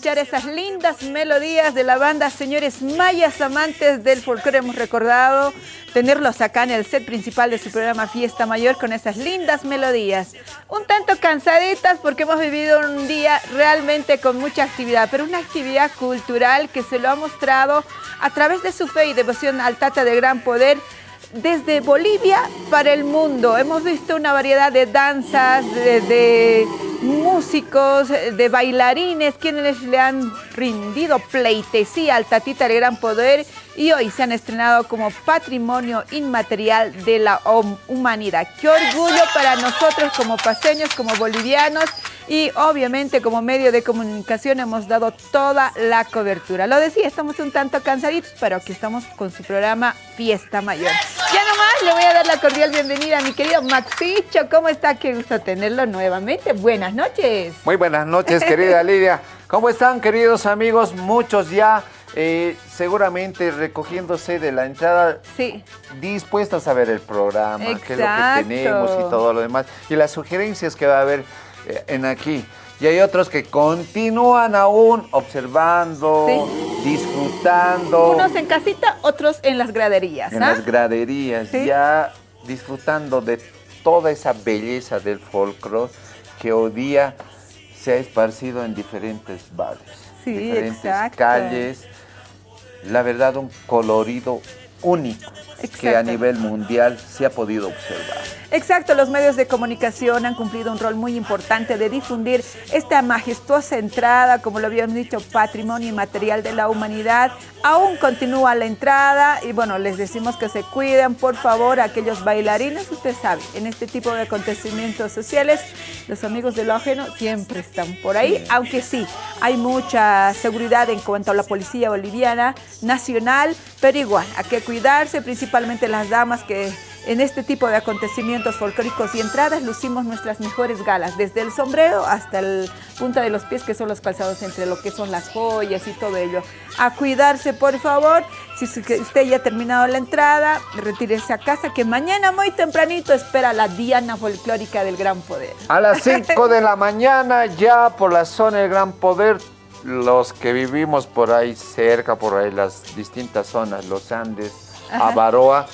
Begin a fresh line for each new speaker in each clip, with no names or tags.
escuchar esas lindas melodías de la banda Señores Mayas Amantes del Folclore. Hemos recordado tenerlos acá en el set principal de su programa Fiesta Mayor con esas lindas melodías. Un tanto cansaditas porque hemos vivido un día realmente con mucha actividad, pero una actividad cultural que se lo ha mostrado a través de su fe y devoción al Tata de Gran Poder desde Bolivia para el mundo. Hemos visto una variedad de danzas, de, músicos, de bailarines, quienes le han rindido pleitesía al Tatita del Gran Poder y hoy se han estrenado como patrimonio inmaterial de la humanidad. Qué orgullo para nosotros como paseños, como bolivianos y obviamente como medio de comunicación hemos dado toda la cobertura. Lo decía, estamos un tanto cansaditos, pero aquí estamos con su programa Fiesta Mayor. Ya nomás le voy a dar la cordial bienvenida a mi querido Maxicho. ¿Cómo está? Qué gusto tenerlo nuevamente. Buenas noches.
Muy buenas noches, querida Lidia. ¿Cómo están, queridos amigos? Muchos ya eh, seguramente recogiéndose de la entrada,
sí.
dispuestos a ver el programa, qué es lo que tenemos y todo lo demás, y las sugerencias que va a haber en aquí. Y hay otros que continúan aún observando, disfrutando.
Unos en casita, otros en las graderías.
En las graderías, ya disfrutando de toda esa belleza del folclore que hoy día se ha esparcido en diferentes barrios, diferentes calles. La verdad, un colorido único que a nivel mundial se ha podido observar.
Exacto, los medios de comunicación han cumplido un rol muy importante de difundir esta majestuosa entrada, como lo habíamos dicho, patrimonio inmaterial de la humanidad. Aún continúa la entrada y bueno, les decimos que se cuiden, por favor, aquellos bailarines, usted sabe, en este tipo de acontecimientos sociales, los amigos de lo ajeno siempre están por ahí, aunque sí, hay mucha seguridad en cuanto a la policía boliviana nacional, pero igual, hay que cuidarse, principalmente las damas que en este tipo de acontecimientos folclóricos y entradas lucimos nuestras mejores galas, desde el sombrero hasta el punta de los pies, que son los calzados entre lo que son las joyas y todo ello. A cuidarse, por favor. Si usted ya ha terminado la entrada, retírese a casa, que mañana muy tempranito espera la Diana Folclórica del Gran Poder.
A las 5 de la mañana, ya por la zona del Gran Poder, los que vivimos por ahí cerca, por ahí las distintas zonas, los Andes, Avaroa,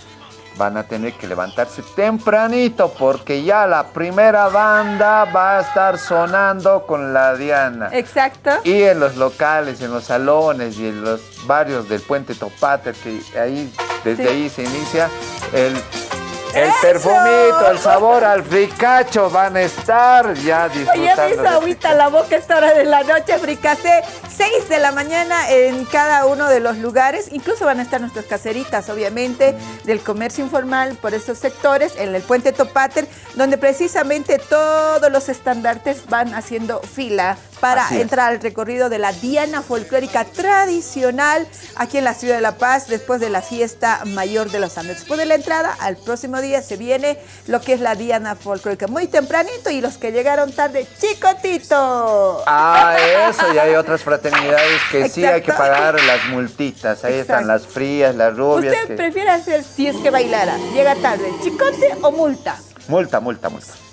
van a tener que levantarse tempranito porque ya la primera banda va a estar sonando con la Diana.
Exacto.
Y en los locales, en los salones y en los barrios del Puente Topate, que ahí, desde ahí se inicia el el perfumito, el sabor al fricacho van a estar ya disfrutando.
Me hizo agüita la boca esta hora de la noche, fricacé. 6 de la mañana en cada uno de los lugares. Incluso van a estar nuestras caseritas, obviamente, del comercio informal por esos sectores, en el puente Topater, donde precisamente todos los estandartes van haciendo fila para entrar al recorrido de la Diana Folclórica tradicional aquí en la ciudad de La Paz después de la fiesta mayor de los Andes. Después de la entrada, al próximo día se viene lo que es la Diana Folclórica muy tempranito y los que llegaron tarde, chicotito.
Ah, eso, y hay otras fraternidades que sí hay que pagar las multitas. Ahí están las frías, las rubias.
¿Usted prefiere hacer si es que bailara? ¿Llega tarde, chicote o multa?
Multa, multa, multa.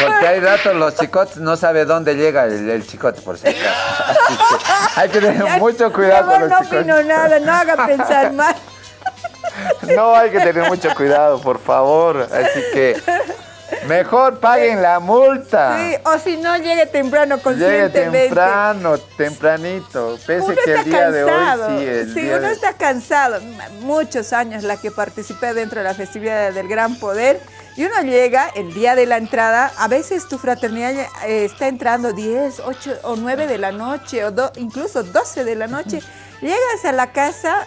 Porque hay ratos los chicotes no sabe dónde llega el, chicote, por si acaso. hay que tener mucho cuidado con los
no
chicotes.
No opino nada, no haga pensar mal.
no, hay que tener mucho cuidado, por favor. Así que mejor paguen la multa.
Sí, o si no, llegue temprano conscientemente.
Llegue temprano, tempranito. Pese que el día de hoy sí,
uno está cansado. Muchos años la que participé dentro de la festividad del Gran Poder y uno llega el día de la entrada, a veces tu fraternidad eh, está entrando 10, 8 o 9 de la noche, o incluso 12 de la noche. Llegas a la casa,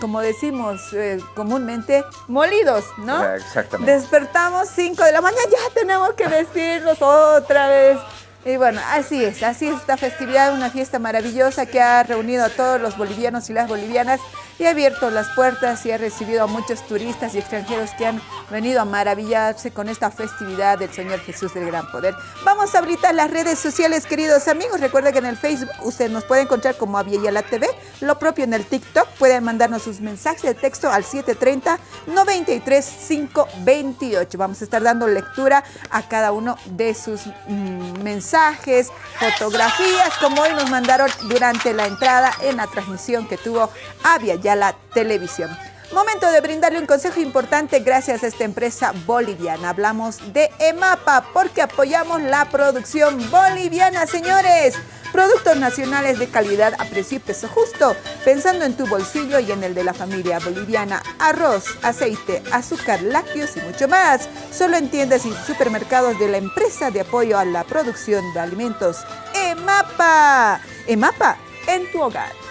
como decimos eh, comúnmente, molidos, ¿no?
Ah, exactamente.
Despertamos 5 de la mañana, ya tenemos que vestirnos otra vez. Y bueno, así es, así es esta festividad, una fiesta maravillosa que ha reunido a todos los bolivianos y las bolivianas y ha abierto las puertas y ha recibido a muchos turistas y extranjeros que han venido a maravillarse con esta festividad del Señor Jesús del Gran Poder. Vamos a habilitar las redes sociales, queridos amigos. Recuerden que en el Facebook usted nos puede encontrar como la TV, lo propio en el TikTok. Pueden mandarnos sus mensajes de texto al 730 93528. Vamos a estar dando lectura a cada uno de sus mm, mensajes, fotografías, como hoy nos mandaron durante la entrada en la transmisión que tuvo Avia la Televisión. Momento de brindarle un consejo importante gracias a esta empresa boliviana. Hablamos de EMAPA porque apoyamos la producción boliviana, señores. Productos nacionales de calidad a precio justo, pensando en tu bolsillo y en el de la familia boliviana. Arroz, aceite, azúcar, lácteos y mucho más. Solo en tiendas y supermercados de la empresa de apoyo a la producción de alimentos. EMAPA. EMAPA en tu hogar.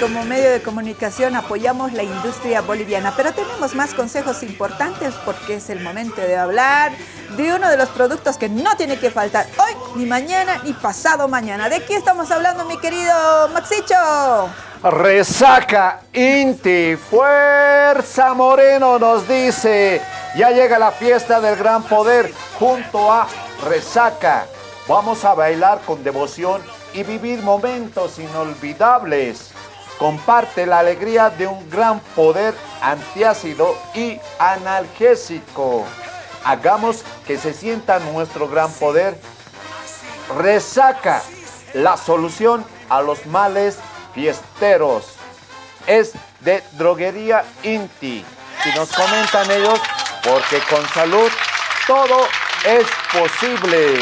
Como medio de comunicación apoyamos la industria boliviana, pero tenemos más consejos importantes porque es el momento de hablar de uno de los productos que no tiene que faltar hoy, ni mañana, ni pasado mañana. ¿De qué estamos hablando, mi querido Maxicho?
Resaca Inti, Fuerza Moreno nos dice, ya llega la fiesta del gran poder junto a Resaca. Vamos a bailar con devoción y vivir momentos inolvidables. Comparte la alegría de un gran poder antiácido y analgésico. Hagamos que se sienta nuestro gran poder. Resaca, la solución a los males fiesteros. Es de droguería Inti. Y nos comentan ellos, porque con salud todo es posible.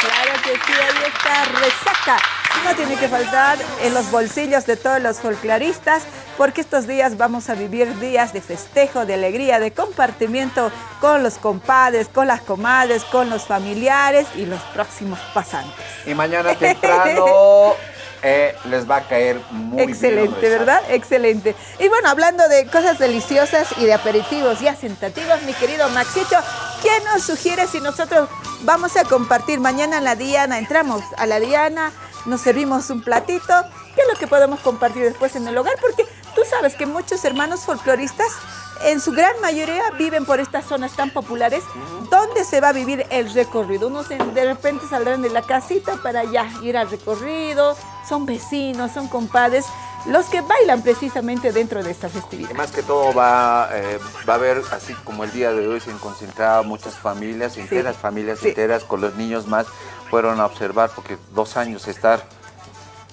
Claro que sí, ahí está, resaca. No tiene que faltar en los bolsillos de todos los folcloristas, porque estos días vamos a vivir días de festejo, de alegría, de compartimiento con los compadres, con las comadres, con los familiares y los próximos pasantes.
Y mañana temprano eh, les va a caer muy
Excelente,
bien.
¿verdad? Excelente. Y bueno, hablando de cosas deliciosas y de aperitivos y asentativos, mi querido Maxito, ¿qué nos sugiere si nosotros vamos a compartir mañana en la Diana? Entramos a la Diana, nos servimos un platito. ¿Qué es lo que podemos compartir después en el hogar? Porque tú sabes que muchos hermanos folcloristas en su gran mayoría viven por estas zonas tan populares donde se va a vivir el recorrido. Unos de repente saldrán de la casita para allá ir al recorrido, son vecinos, son compadres, los que bailan precisamente dentro de esta festividad.
Más que todo va, eh, va a haber, así como el día de hoy se han concentrado muchas familias, enteras, familias enteras, con los niños más, fueron a observar porque dos años estar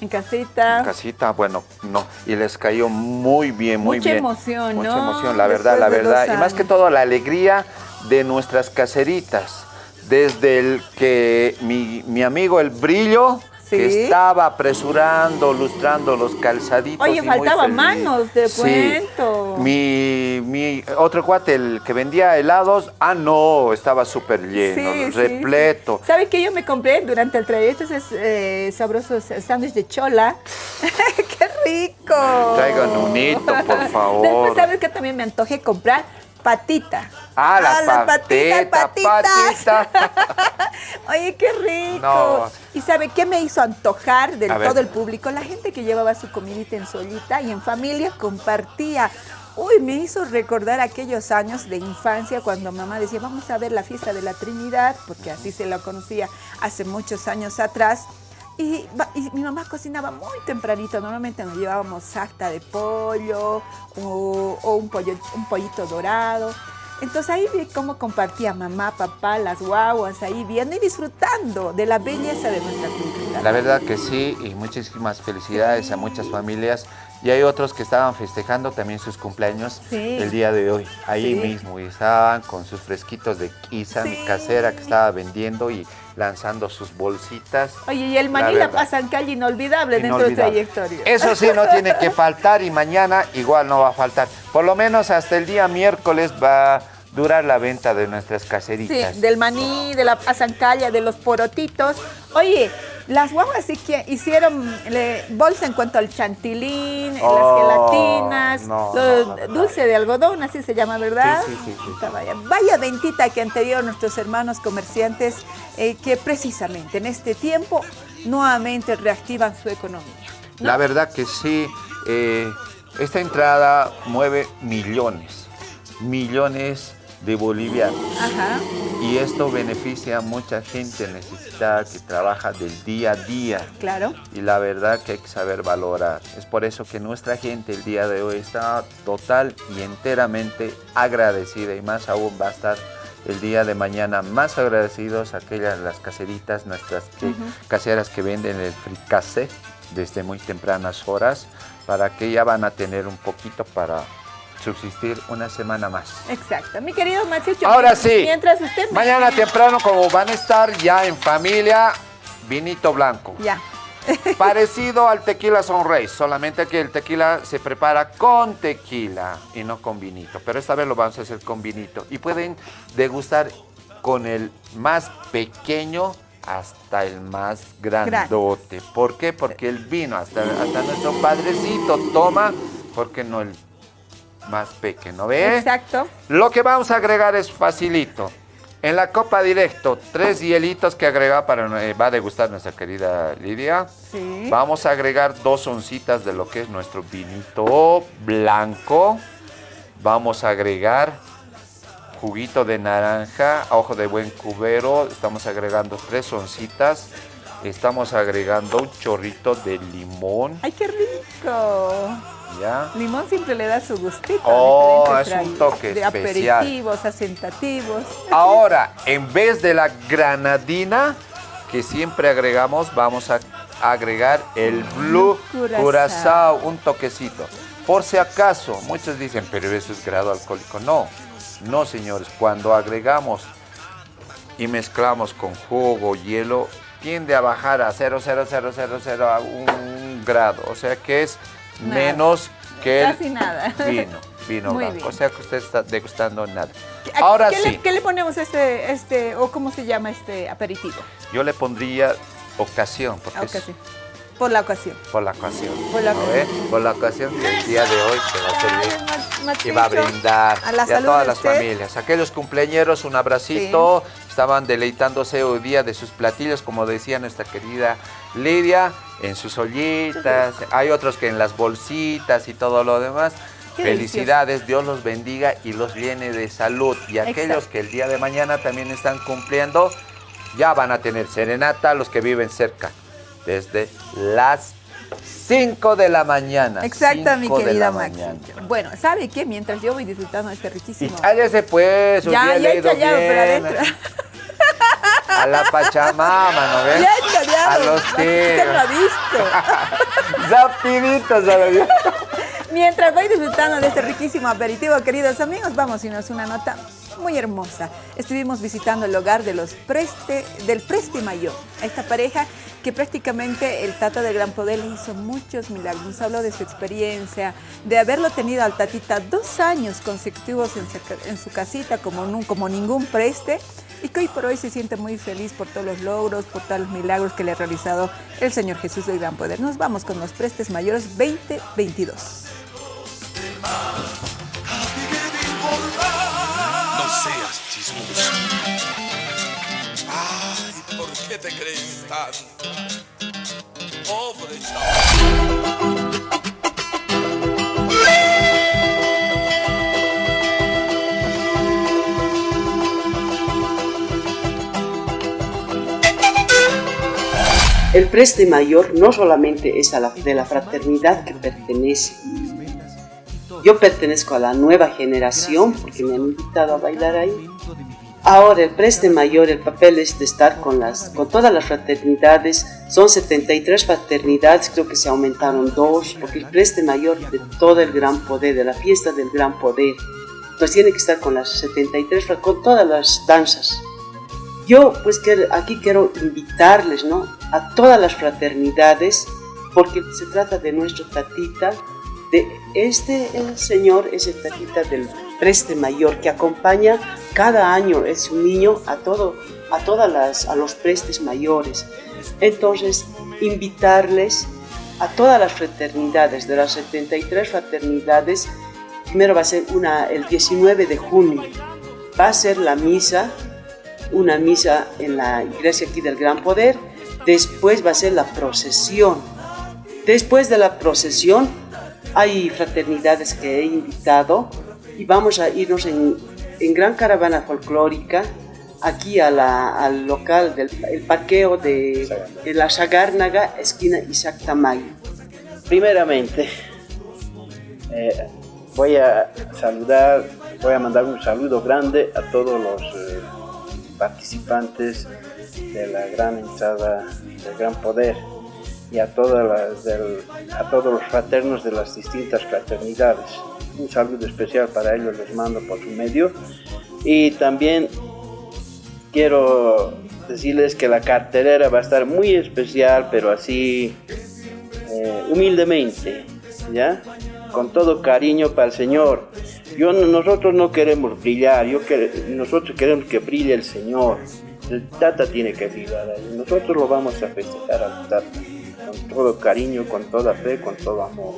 en casita.
En casita, bueno, no. Y les cayó muy bien, muy
Mucha
bien.
emoción,
Mucha
¿no?
emoción, la verdad, la verdad. Y más que todo la alegría de nuestras caseritas. Desde el que mi, mi amigo El Brillo que estaba apresurando, lustrando los calzaditos.
Oye, faltaban manos, de cuento.
Mi, mi otro cuate, el que vendía helados, ah, no, estaba súper lleno, repleto.
¿Sabes qué yo me compré durante el trayecto? Esos eh, sabrosos sándwiches de chola. ¡Qué rico!
Traigan un hito, por favor.
Después, ¿sabes qué también me antojé comprar? patita.
Ah, la, ah, patita, patita.
Oye, qué rico. ¿Y sabe qué me hizo antojar de todo el público? La gente que llevaba su comidita en solita y en familia compartía. Uy, me hizo recordar aquellos años de infancia cuando mamá decía, vamos a ver la fiesta de la Trinidad, porque así se la conocía hace muchos años atrás. Y, mi mamá cocinaba muy tempranito, normalmente nos llevábamos sarta de pollo o, un, pollo, un pollito dorado. Entonces ahí vi cómo compartía mamá, papá, las guaguas, ahí viendo y disfrutando de la belleza de nuestra cultura.
La verdad que sí, y muchísimas felicidades a muchas familias. Y hay otros que estaban festejando también sus cumpleaños el día de hoy, ahí mismo, y estaban con sus fresquitos de quizá casera que estaba vendiendo y lanzando sus bolsitas.
Oye, y el maní la, pasan calle inolvidable, dentro del trayectoria.
Eso sí, no tiene que faltar y mañana igual no va a faltar. Por lo menos hasta el día miércoles va durar la venta de nuestras caseritas.
Sí, del maní, de la pasancalla, de los porotitos. Oye, Las guaguas sí que hicieron le, bolsa en cuanto al chantilín,
Oh,
las gelatinas,
no,
lo-
no, no, no.
dulce de algodón, así se llama, ¿verdad?
Sí, sí, sí, sí,
Vaya, vaya ventita que han tenido nuestros hermanos comerciantes eh, que precisamente en este tiempo nuevamente reactivan su economía. ¿no?
La verdad que sí, eh, esta entrada mueve millones, millones de bolivianos.
Ajá.
Y esto beneficia a mucha gente necesitada que trabaja del día a día.
Claro.
Y la verdad que hay que saber valorar. Es por eso que nuestra gente el día de hoy está total y enteramente agradecida y más aún va a estar el día de mañana más agradecidos aquellas las caseritas, nuestras que- caseras que venden el fricase desde muy tempranas horas para que ya van a tener un poquito para subsistir una semana más.
Exacto. Mi querido Machucho.
Ahora sí.
Mientras usted...
Mañana temprano, como van a estar ya en familia, vinito blanco.
Ya.
Parecido al tequila Sunrise, solamente que el tequila se prepara con tequila y no con vinito. Pero esta vez lo vamos a hacer con vinito. Y pueden degustar con el más pequeño hasta el más grandote. ¿Por qué? Porque el vino, hasta, hasta nuestro padrecito toma, porque no el más pequeño? ¿Ve?
Exacto.
Lo que vamos a agregar es facilito. En la copa directo, tres hielitos que agrega para eh, va a degustar nuestra querida Lidia.
Sí.
Vamos a agregar dos oncitas de lo que es nuestro vinito blanco. Vamos a agregar juguito de naranja, ojo de buen cubero. Estamos agregando tres oncitas. Estamos agregando un chorrito de limón.
¡Ay, qué rico!
¿Ya?
Limón siempre le da su gustito.
Oh, es un toque
De
especial.
aperitivos, asentativos.
Ahora, en vez de la granadina que siempre agregamos, vamos a agregar el blue
Curazao.
curazao, un toquecito. Por si acaso, muchos dicen, pero eso es grado alcohólico. No, no señores, cuando agregamos y mezclamos con jugo, hielo, tiende a bajar a 0,0000 a un grado. O sea que es
Nada.
menos que el
Casi nada.
vino, vino
Muy
blanco.
bien.
O sea que usted está degustando nada.
¿A-
Ahora
¿qué
sí,
Le, ¿Qué le ponemos este, este, o cómo se llama este aperitivo?
yo le pondría ocasión, porque
Ah,
es.
Por la ocasión.
por la ocasión.
Por la
¿no ve? Por la ocasión que el día de hoy se va a servir. Y va a brindar
A la
y a
salud
todas las
usted.
familias. Aquellos cumpleañeros, un abracito. Estaban deleitándose hoy día de sus platillos, como decía nuestra querida Lidia, en sus ollitas. Hay otros que en las bolsitas y todo lo demás.
Qué
Felicidades, Dios los bendiga y los llene de salud. Y aquellos
Exacto.
que el día de mañana también están cumpliendo, ya van a tener serenata los que viven cerca. Desde las 5 de la mañana.
Exacto, mi
5 de
querida
la
Max.
mañana.
Bueno, ¿sabe qué? Mientras yo voy disfrutando de este
Y
riquísimo...
cállese pues, hoy
Ya, ya he
leído
callado, pero
bien.
adentro.
A la Pachamama, ¿no ves? A los que...
Lo ha visto.
Rapiditos, ¿sabes?
Mientras voy disfrutando de este riquísimo aperitivo, queridos amigos, vamos a irnos una nota muy hermosa. Estuvimos visitando el hogar de los Preste, del Preste Mayor, esta pareja que prácticamente el Tata del Gran Poder le hizo muchos milagros. Nos habló de su experiencia, de haberlo tenido al Tatita dos años consecutivos en su, en su casita como, como ningún preste y que hoy por hoy se siente muy feliz por todos los logros, por todos los milagros que le ha realizado el Señor Jesús del Gran Poder. Nos vamos con los Prestes Mayores 2022.
No seas chismoso. Ay, ¿por qué te crees tanto? Pobre chaval.
El preste mayor no solamente es a la, de la fraternidad que pertenece. Yo pertenezco a la nueva generación porque me han invitado a bailar ahí. Ahora el preste mayor, el papel es de estar con, las, con todas las fraternidades. Son 73 fraternidades, creo que se aumentaron dos, porque el preste mayor de todo el gran poder, de la fiesta del gran poder, pues tiene que estar con las 73, fra- con todas las danzas. Yo pues que aquí quiero invitarles ¿no? A todas las fraternidades porque se trata de nuestro tatita, de este el señor es el tatita del preste mayor que acompaña cada año, es un niño a, todo, a, todas las, a los prestes mayores. Entonces, invitarles a todas las fraternidades, de las 73 fraternidades, primero va a ser una el 19 de junio, va a ser la misa, una misa en la iglesia aquí del Gran Poder, después va a ser la procesión. Después de la procesión hay fraternidades que he invitado y vamos a irnos en, gran caravana folclórica aquí al local del parqueo de, la Sagárnaga, esquina Isaac Tamayo.
Primeramente, eh, voy a saludar, voy a mandar un saludo grande a todos los eh, participantes de la gran entrada del Gran Poder y a, todas las a todos los fraternos de las distintas fraternidades. Un saludo especial para ellos les mando por su medio. Y también quiero decirles que la carterera va a estar muy especial, pero así eh, humildemente, ¿ya? Con todo cariño para el Señor. Yo, nosotros no queremos brillar, nosotros queremos que brille el Señor. El Tata tiene que brillar Nosotros lo vamos a festejar al Tata con todo cariño, con toda fe, con todo amor.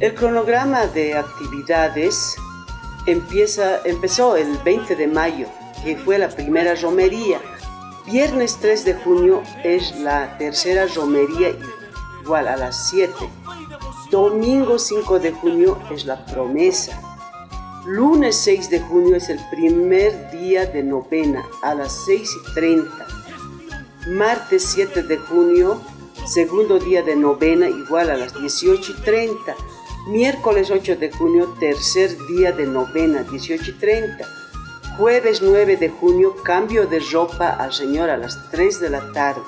El cronograma de actividades empieza, empezó el 20 de mayo, que fue la primera romería. Viernes 3 de junio es la tercera romería igual a las 7. Domingo 5 de junio es la promesa. Lunes 6 de junio es el primer día de novena a las 6 y 30. Martes 7 de junio segundo día de novena igual a las 18 y 30. Miércoles 8 de junio, tercer día de novena, 18 y 30. Jueves 9 de junio, cambio de ropa al Señor a las 3 de la tarde.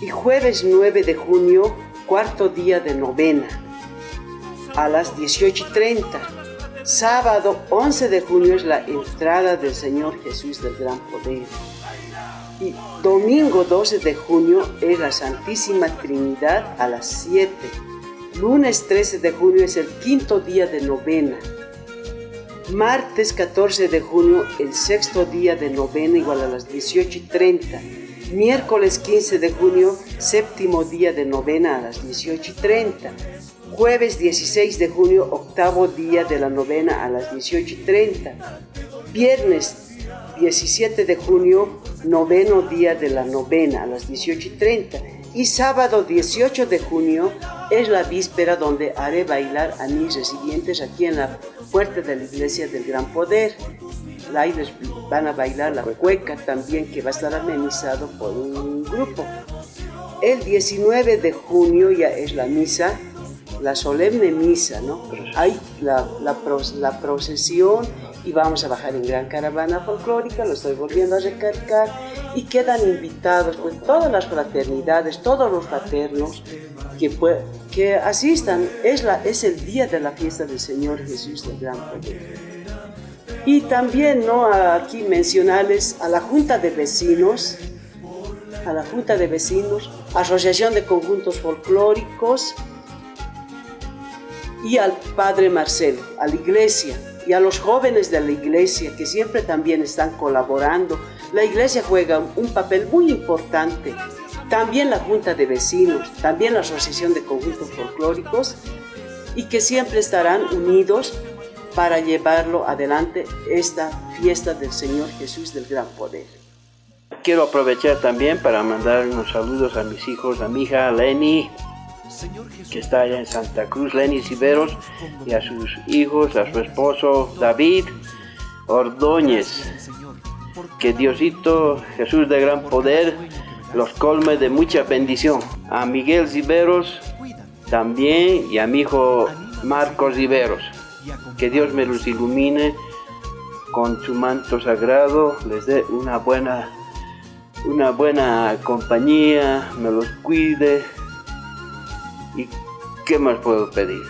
Y jueves 9 de junio, cuarto día de novena, a las 18 y 30. Sábado 11 de junio es la entrada del Señor Jesús del Gran Poder. Y domingo 12 de junio es la Santísima Trinidad a las 7. Lunes 13 de junio es el quinto día de novena. Martes 14 de junio, el sexto día de novena igual a las 18 y 30. Miércoles 15 de junio, séptimo día de novena a las 18 y 30. Jueves 16 de junio, octavo día de la novena a las 18 y 30. Viernes 17 de junio, noveno día de la novena a las 18.30 y sábado 18 de junio es la víspera donde haré bailar a mis residentes aquí en la puerta de la iglesia del Gran Poder. Ahí van a bailar la cueca también que va a estar amenizado por un grupo. El 19 de junio ya es la misa, la solemne misa, ¿no? Hay la, la, la procesión y vamos a bajar en gran caravana folclórica, lo estoy volviendo a recalcar, y quedan invitados pues, todas las fraternidades, todos los fraternos que, que asistan. Es, la, es el día de la fiesta del Señor Jesús del Gran Poder. Y también ¿no? aquí mencionarles a la Junta de Vecinos, a la Junta de Vecinos, Asociación de Conjuntos Folclóricos y al Padre Marcelo, a la Iglesia, y a los jóvenes de la iglesia que siempre también están colaborando. La iglesia juega un papel muy importante. También la Junta de Vecinos, también la Asociación de Conjuntos Folclóricos y que siempre estarán unidos para llevarlo adelante esta fiesta del Señor Jesús del Gran Poder.
Quiero aprovechar también para mandar unos saludos a mis hijos, a mi hija Lenny, que está allá en Santa Cruz, Lenny Ciberos, y a sus hijos, a su esposo David Ordóñez. Que Diosito Jesús de gran poder los colme de mucha bendición. A Miguel Ciberos también y a mi hijo Marcos Ciberos. Que Dios me los ilumine con su manto sagrado, les dé una buena, una buena compañía, me los cuide, ¿Y qué más puedo pedir?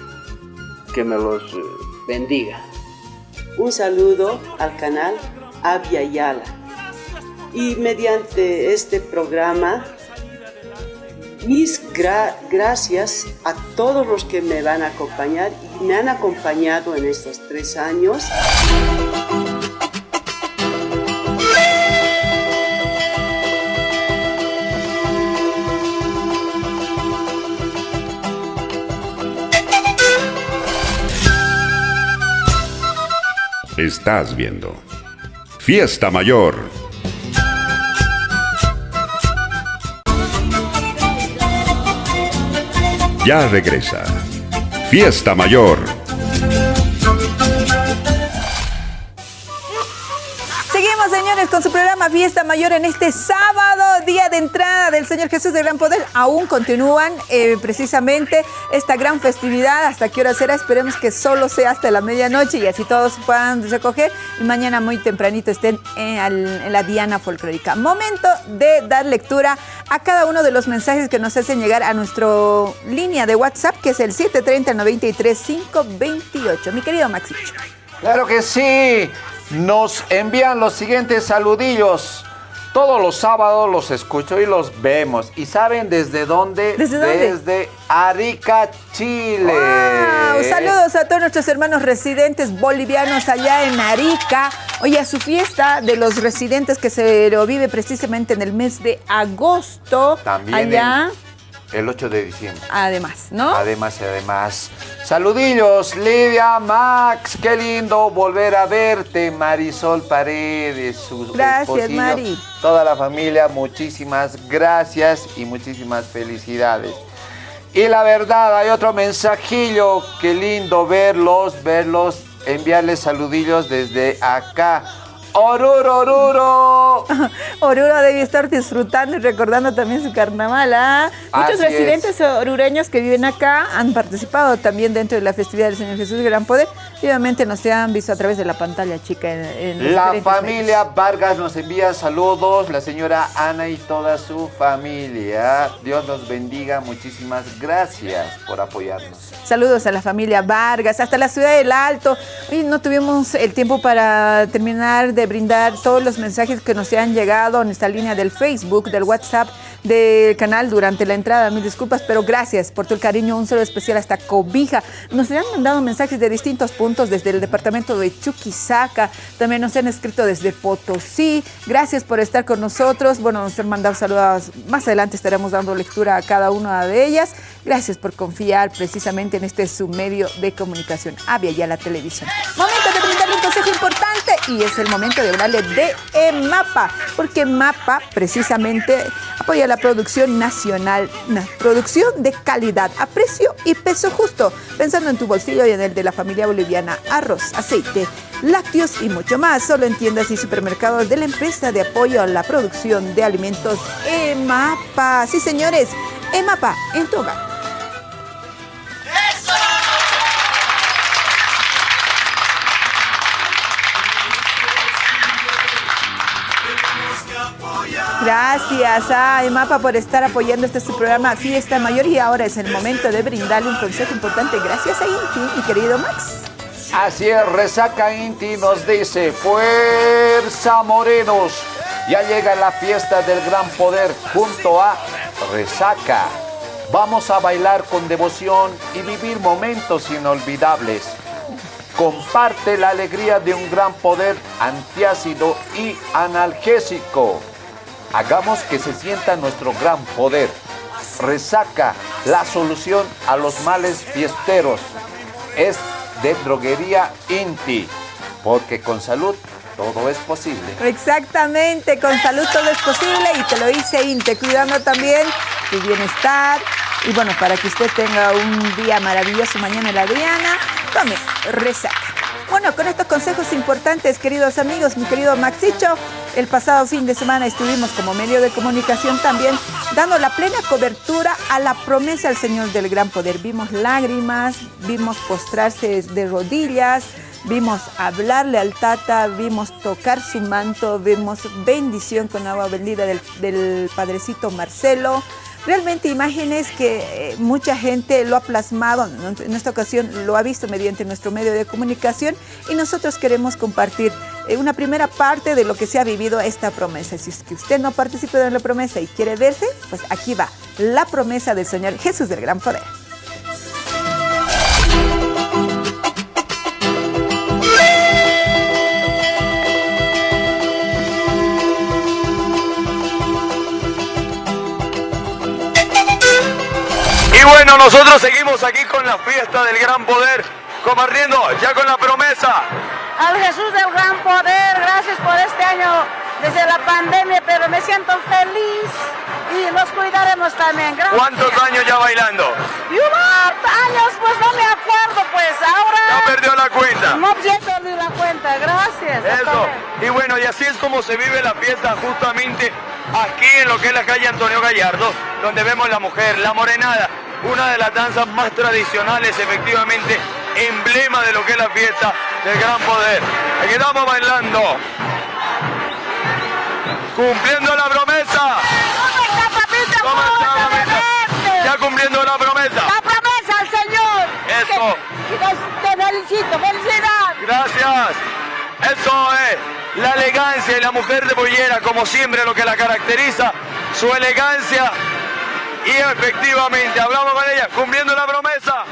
Que me los eh, bendiga.
Un saludo al canal Avia Yala. Y mediante este programa mis gracias a todos los que me van a acompañar y me han acompañado en estos tres años.
Estás viendo Fiesta Mayor ya regresa. Fiesta Mayor.
Con su programa Fiesta Mayor en este sábado, día de entrada del Señor Jesús de Gran Poder. Aún continúan eh, precisamente esta gran festividad. ¿Hasta qué hora será? Esperemos que solo sea hasta la medianoche y así todos puedan recoger y mañana muy tempranito estén en, la Diana Folclórica. Momento de dar lectura a cada uno de los mensajes que nos hacen llegar a nuestra línea de WhatsApp, que es el 730 93 528. Mi querido Maxicho.
Claro que sí. Nos envían los siguientes saludillos. Todos los sábados los escucho y los vemos. ¿Y saben desde dónde?
¿Desde dónde?
Desde Arica, Chile.
Saludos a todos nuestros hermanos residentes bolivianos allá en Arica. Oye, a su fiesta de los residentes que se lo vive precisamente en el mes de agosto.
También.
Allá.
El 8 de diciembre.
Además, ¿no?
Además y además. Saludillos, Lidia, Max, qué lindo volver a verte, Marisol Paredes, su
Gracias, Mari.
Toda la familia, muchísimas gracias y muchísimas felicidades. Y la verdad, hay otro mensajillo, qué lindo verlos, verlos, enviarles saludillos desde acá. Oruro, Oruro.
Oruro debe estar disfrutando y recordando también su carnaval. ¿ah? Muchos residentes orureños que viven acá han participado también dentro de la festividad del Señor Jesús Gran Poder. Obviamente nos han visto a través de la pantalla, chica. En,
la familia Vargas nos envía saludos, la señora Ana y toda su familia. Dios los bendiga, muchísimas gracias por apoyarnos.
Saludos a la familia Vargas, hasta la ciudad del Alto. Hoy no tuvimos el tiempo para terminar de brindar todos los mensajes que nos han llegado en esta línea del Facebook, del WhatsApp, del canal durante la entrada. Mil disculpas, pero gracias por tu cariño. Un saludo especial hasta Cobija. Nos han mandado mensajes de distintos puntos desde el departamento de Chuquisaca. También nos han escrito desde Potosí. Gracias por estar con nosotros. Bueno, nos han mandado saludos. Más adelante estaremos dando lectura a cada una de ellas. Gracias por confiar precisamente en este submedio de comunicación. Avia ya la televisión. Momento de brindarle un consejo importante y es el momento de hablarle de EMAPA, porque EMAPA precisamente apoya la producción nacional, producción de calidad, a precio y peso justo, pensando en tu bolsillo y en el de la familia boliviana, arroz, aceite, lácteos y mucho más, solo en tiendas y supermercados de la empresa de apoyo a la producción de alimentos EMAPA. Sí, señores, EMAPA en tu. Gracias a EMAPA por estar apoyando este su programa Fiesta Mayor y ahora es el momento de brindarle un consejo importante. Gracias a Inti, mi querido Max.
Así es, Resaca Inti nos dice, fuerza morenos, ya llega la fiesta del gran poder junto a Resaca. Vamos a bailar con devoción y vivir momentos inolvidables. Comparte la alegría de un gran poder antiácido y analgésico. Hagamos que se sienta nuestro gran poder. Resaca la solución a los males fiesteros. Es de droguería Inti, porque con salud todo es posible.
Exactamente, con salud todo es posible y te lo dice Inti, cuidando también tu bienestar. Y bueno, para que usted tenga un día maravilloso mañana la Diana, tome resaca. Bueno, con estos consejos importantes, queridos amigos, mi querido Maxicho, el pasado fin de semana estuvimos como medio de comunicación también dando la plena cobertura a la promesa del Señor del Gran Poder. Vimos lágrimas, vimos postrarse de rodillas, vimos hablarle al Tata, vimos tocar su manto, vimos bendición con agua bendita del, del Padrecito Marcelo, realmente imágenes que eh, mucha gente lo ha plasmado, en esta ocasión lo ha visto mediante nuestro medio de comunicación y nosotros queremos compartir eh, una primera parte de lo que se ha vivido esta promesa. Si es que usted no participó en la promesa y quiere verse, pues aquí va, la promesa del Señor Jesús del Gran Poder.
Y bueno, nosotros seguimos aquí con la fiesta del gran poder, compartiendo ya con la promesa.
Al Jesús del gran poder, gracias por este año desde la pandemia, pero me siento feliz y nos cuidaremos también. Gracias.
¿Cuántos años ya bailando?
Y años, pues no me acuerdo, pues ahora...
Ya perdió la cuenta.
No ni la cuenta, gracias.
Eso. Y bueno, y así es como se vive la fiesta justamente aquí en lo que es la calle Antonio Gallardo, donde vemos la mujer, la morenada, una de las danzas más tradicionales, efectivamente, emblema de lo que es la fiesta del gran poder. Aquí estamos bailando. Cumpliendo la promesa.
¿Cómo está, papito?
¿Cómo está. Ya cumpliendo la promesa.
La promesa al Señor.
Eso.
Que- que te felicito, felicidad.
Gracias. Eso es la elegancia y la mujer de pollera, como siempre, lo que la caracteriza, su elegancia. Y efectivamente, hablamos con ella, cumpliendo la promesa.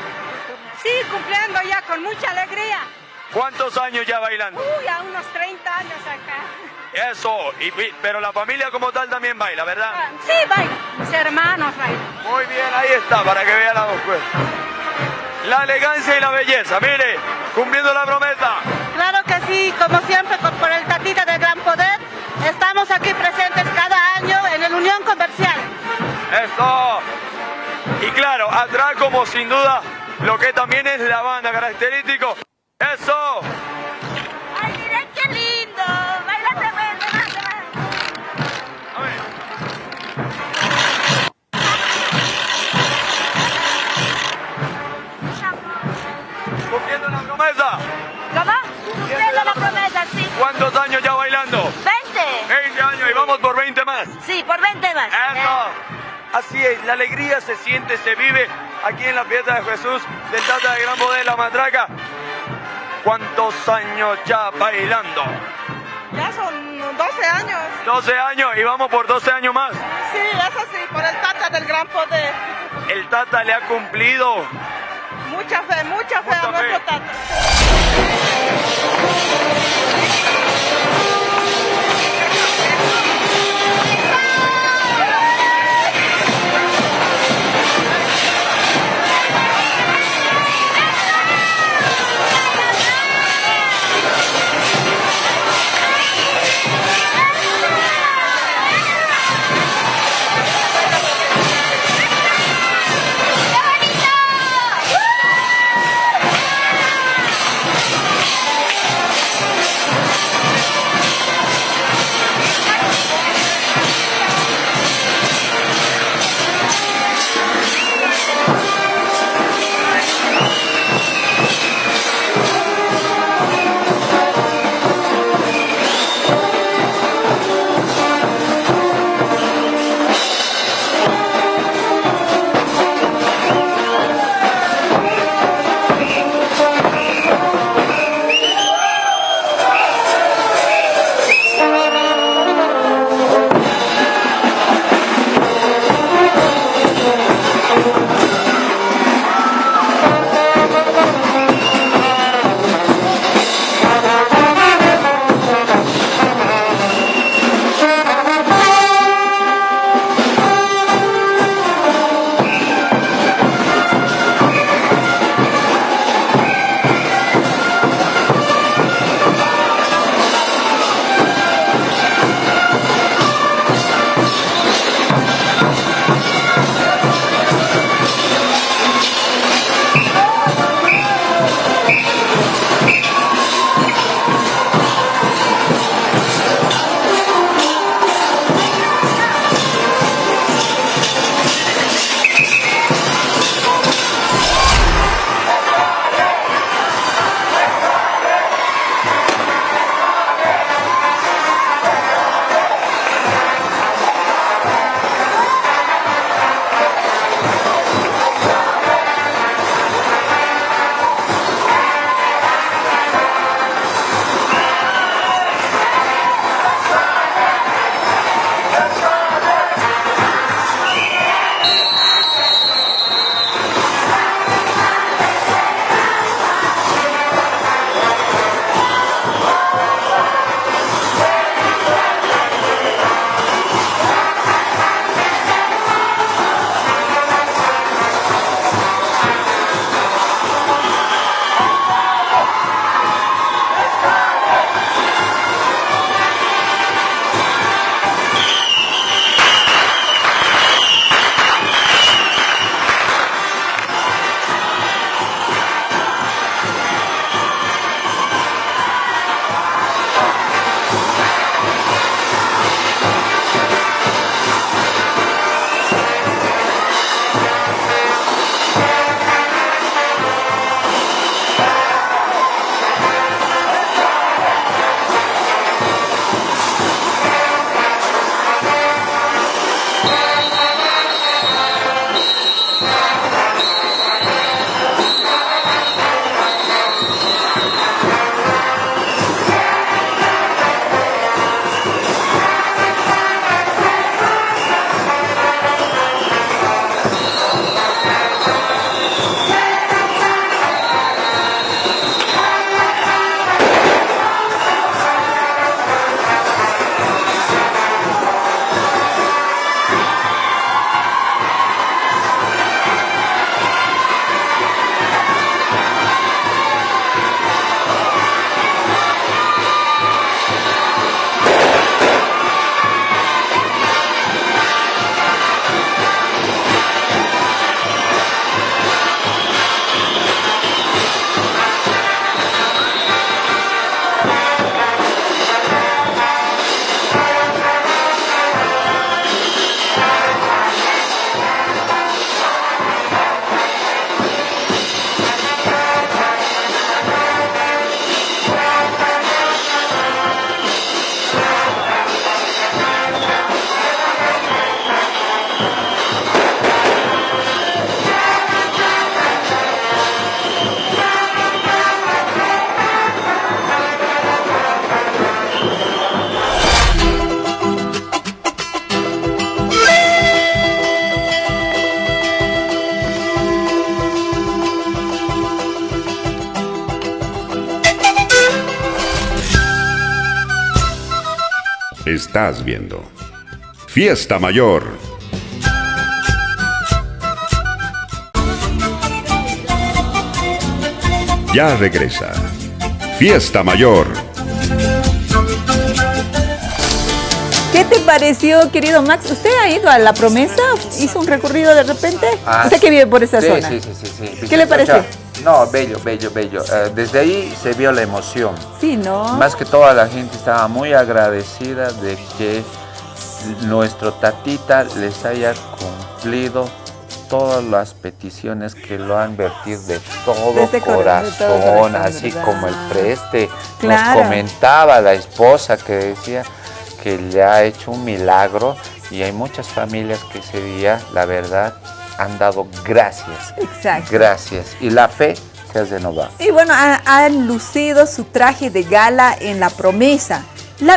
Sí, cumpliendo ya con mucha alegría.
¿Cuántos años ya bailando?
Uy, a unos 30 años acá.
Eso, y, pero la familia como tal también baila, ¿verdad?
Sí, baila. Mis hermanos bailan.
Muy bien, ahí está, para que vean la dos pues. La elegancia y la belleza, mire, cumpliendo la promesa.
Claro que sí, como siempre, por el Tatita del Gran Poder, estamos aquí presentes cada año en el Unión Comercial.
Eso. Y claro, atrás como sin duda lo que también es la banda característico. Eso.
¡Ay, miren qué lindo! ¡Baila tremendo!
A ver. Cumpliendo la promesa.
¿Cómo? Cumpliendo la promesa, sí.
¿Cuántos años ya bailando?
¡20!
20 años y vamos por 20 más.
Sí, por 20 más.
Eso. Así es, la alegría se siente, se vive aquí en la fiesta de Jesús del Tata de Gran Poder, la Matraca. ¿Cuántos años ya bailando?
Ya son 12 años.
12 años y vamos por 12 años más.
Sí, eso sí, por el Tata del Gran Poder.
El Tata le ha cumplido.
Mucha fe, mucha fe
Mucha
a nuestro. Tata.
Estás viendo. Fiesta Mayor. Ya regresa. Fiesta Mayor.
¿Qué te pareció, querido Max? ¿Usted ha ido a La Promesa? ¿Hizo un recorrido de repente?
Ah,
¿Usted que vive por esa
sí,
zona?
Sí, sí, sí, sí.
¿Qué le pareció?
No, bello, bello, bello. Eh, desde ahí se vio la emoción.
Sí, ¿no?
Más que toda la gente estaba muy agradecida de que nuestro tatita les haya cumplido todas las peticiones que lo han vertido de todo,
Desde
corazón,
de todo corazón,
así como el preste.
Claro.
Nos comentaba la esposa que decía que le ha hecho un milagro y hay muchas familias que ese día, la verdad, han dado gracias.
Exacto.
Gracias. Y la fe
Y bueno, ha- han lucido su traje de gala en la promesa.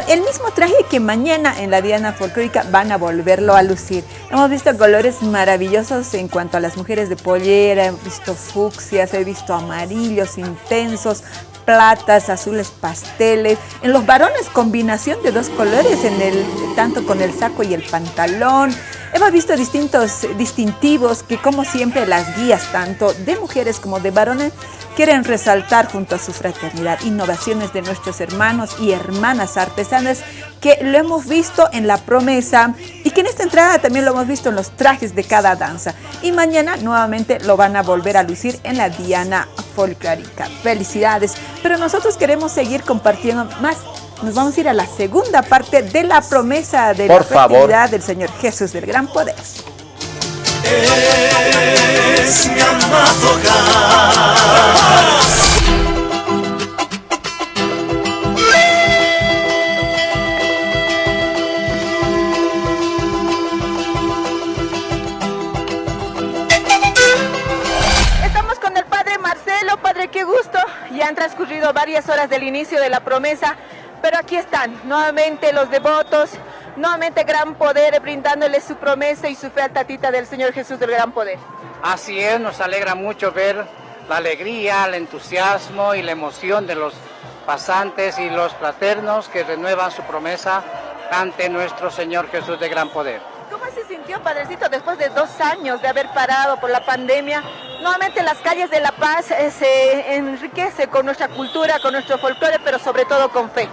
El mismo traje que mañana en la Diana Folclórica van a volverlo a lucir. Hemos visto colores maravillosos en cuanto a las mujeres de pollera, he visto fucsias, he visto amarillos intensos, platas, azules pasteles. En los varones combinación de dos colores, en el, tanto con el saco y el pantalón. Hemos visto distintos distintivos que como siempre las guías tanto de mujeres como de varones quieren resaltar junto a su fraternidad innovaciones de nuestros hermanos y hermanas artesanas que lo hemos visto en la promesa y que en esta entrada también lo hemos visto en los trajes de cada danza. Y mañana nuevamente lo van a volver a lucir en la Diana Folclórica. Felicidades. Pero nosotros queremos seguir compartiendo más. Nos vamos a ir a la segunda parte de la promesa de
Por
la
favor.
festividad del Señor Jesús del Gran Poder.
Es mi amado gas.
Estamos con el padre Marcelo, padre, qué gusto. Ya han transcurrido varias horas del inicio de la promesa, pero aquí están nuevamente los devotos, nuevamente gran poder brindándoles su promesa y su fe al tatita del Señor Jesús del Gran Poder.
Así es, nos alegra mucho ver la alegría, el entusiasmo y la emoción de los pasantes y los fraternos que renuevan su promesa ante nuestro Señor Jesús de gran poder.
¿Cómo se sintió, padrecito, después de dos años de haber parado por la pandemia? Nuevamente las calles de La Paz eh, se enriquece con nuestra cultura, con nuestro folclore, pero sobre todo con fe.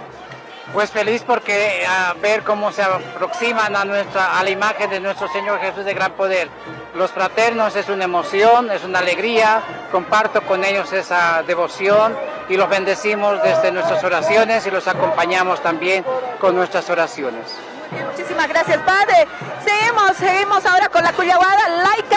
Pues feliz porque a ver cómo se aproximan a nuestra a la imagen de nuestro Señor Jesús de gran poder. Los fraternos es una emoción, es una alegría, comparto con ellos esa devoción y los bendecimos desde nuestras oraciones y los acompañamos también con nuestras oraciones.
Muchísimas gracias, padre. Seguimos, seguimos ahora con la cuyaguada, laicas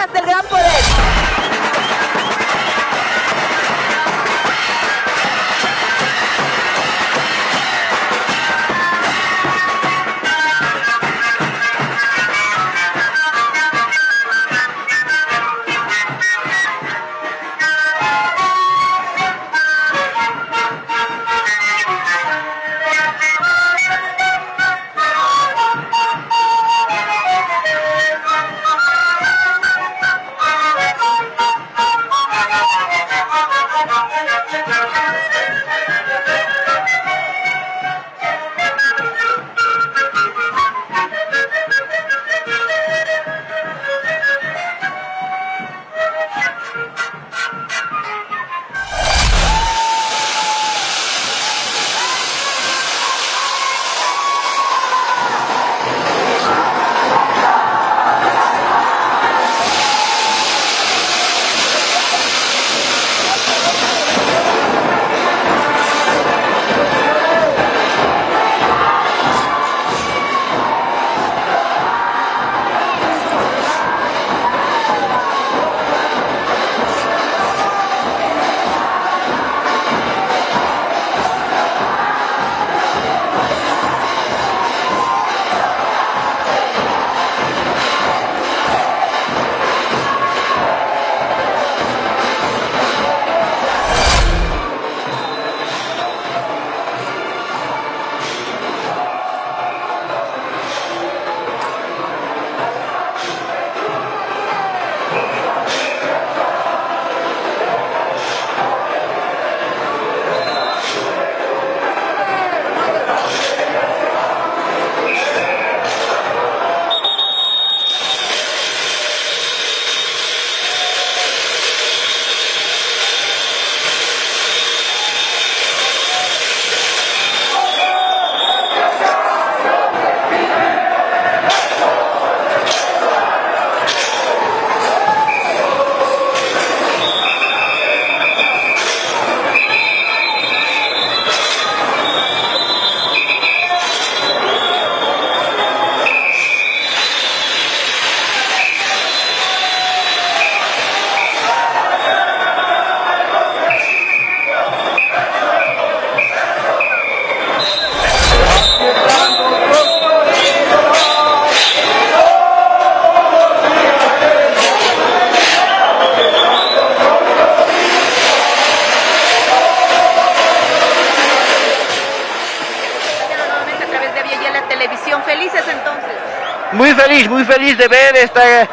muy feliz de ver esta